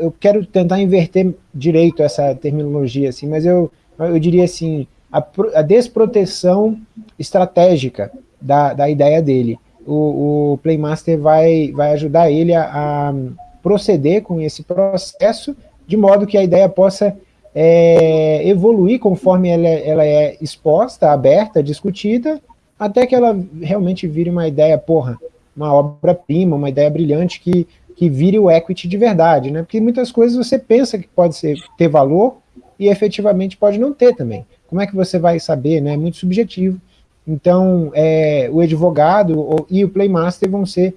eu quero tentar inverter direito essa terminologia, assim, mas eu, eu diria assim, a, a desproteção estratégica da, da ideia dele. O, o, Playmaster vai, vai ajudar ele a, a, proceder com esse processo, de modo que a ideia possa é, evoluir conforme ela, ela é exposta, aberta, discutida, até que ela realmente vire uma ideia, porra, uma obra-prima, uma ideia brilhante que, que vire o equity de verdade, né? Porque muitas coisas você pensa que pode ser, ter valor e efetivamente pode não ter também. Como é que você vai saber, né? É muito subjetivo. Então, é, o advogado e o playmaster vão ser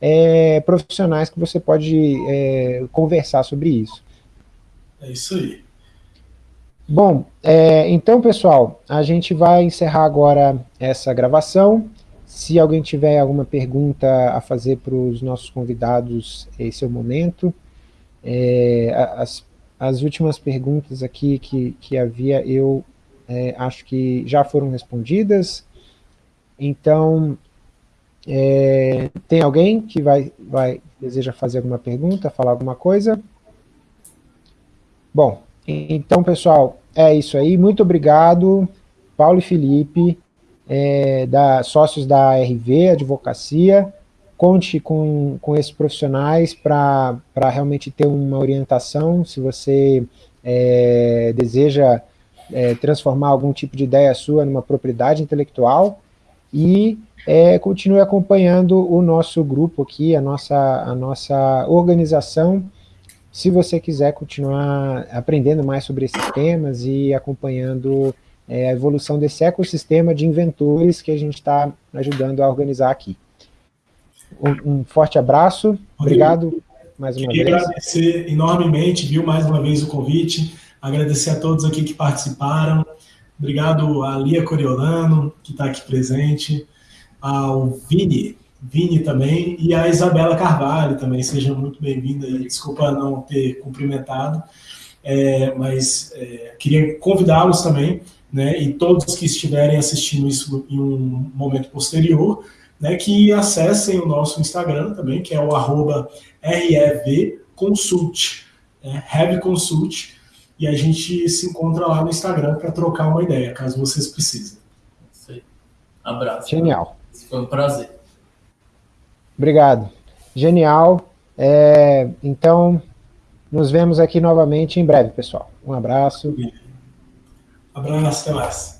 é, profissionais que você pode é, conversar sobre isso. É isso aí. Bom, é, então, pessoal, a gente vai encerrar agora essa gravação. Se alguém tiver alguma pergunta a fazer para os nossos convidados, esse é o momento. É, as, as últimas perguntas aqui que, que havia, eu é, acho que já foram respondidas. Então, é, tem alguém que vai, vai deseja fazer alguma pergunta, falar alguma coisa? Bom, então, pessoal, é isso aí. Muito obrigado, Paulo e Felipe, é, da, sócios da RV, Advocacia. Conte com, com esses profissionais para realmente ter uma orientação. Se você é, deseja é, transformar algum tipo de ideia sua numa propriedade intelectual e é, continue acompanhando o nosso grupo aqui, a nossa, a nossa organização, se você quiser continuar aprendendo mais sobre esses temas e acompanhando é, a evolução desse ecossistema de inventores que a gente está ajudando a organizar aqui. Um, um forte abraço, obrigado mais uma Queria vez. Queria agradecer enormemente, viu, mais uma vez o convite, agradecer a todos aqui que participaram, obrigado a Lia Coriolano, que está aqui presente, ao Vini, Vini também, e a Isabela Carvalho também, sejam muito bem-vindas, desculpa não ter cumprimentado, é, mas é, queria convidá-los também, né, e todos que estiverem assistindo isso em um momento posterior, né, que acessem o nosso Instagram também, que é o arroba REVConsult, né, RevConsult, e a gente se encontra lá no Instagram para trocar uma ideia, caso vocês precisem. Isso aí. Abraço. Genial. Foi um prazer. Obrigado. Genial. É, então, nos vemos aqui novamente em breve, pessoal. Um abraço. Abraço, até mais.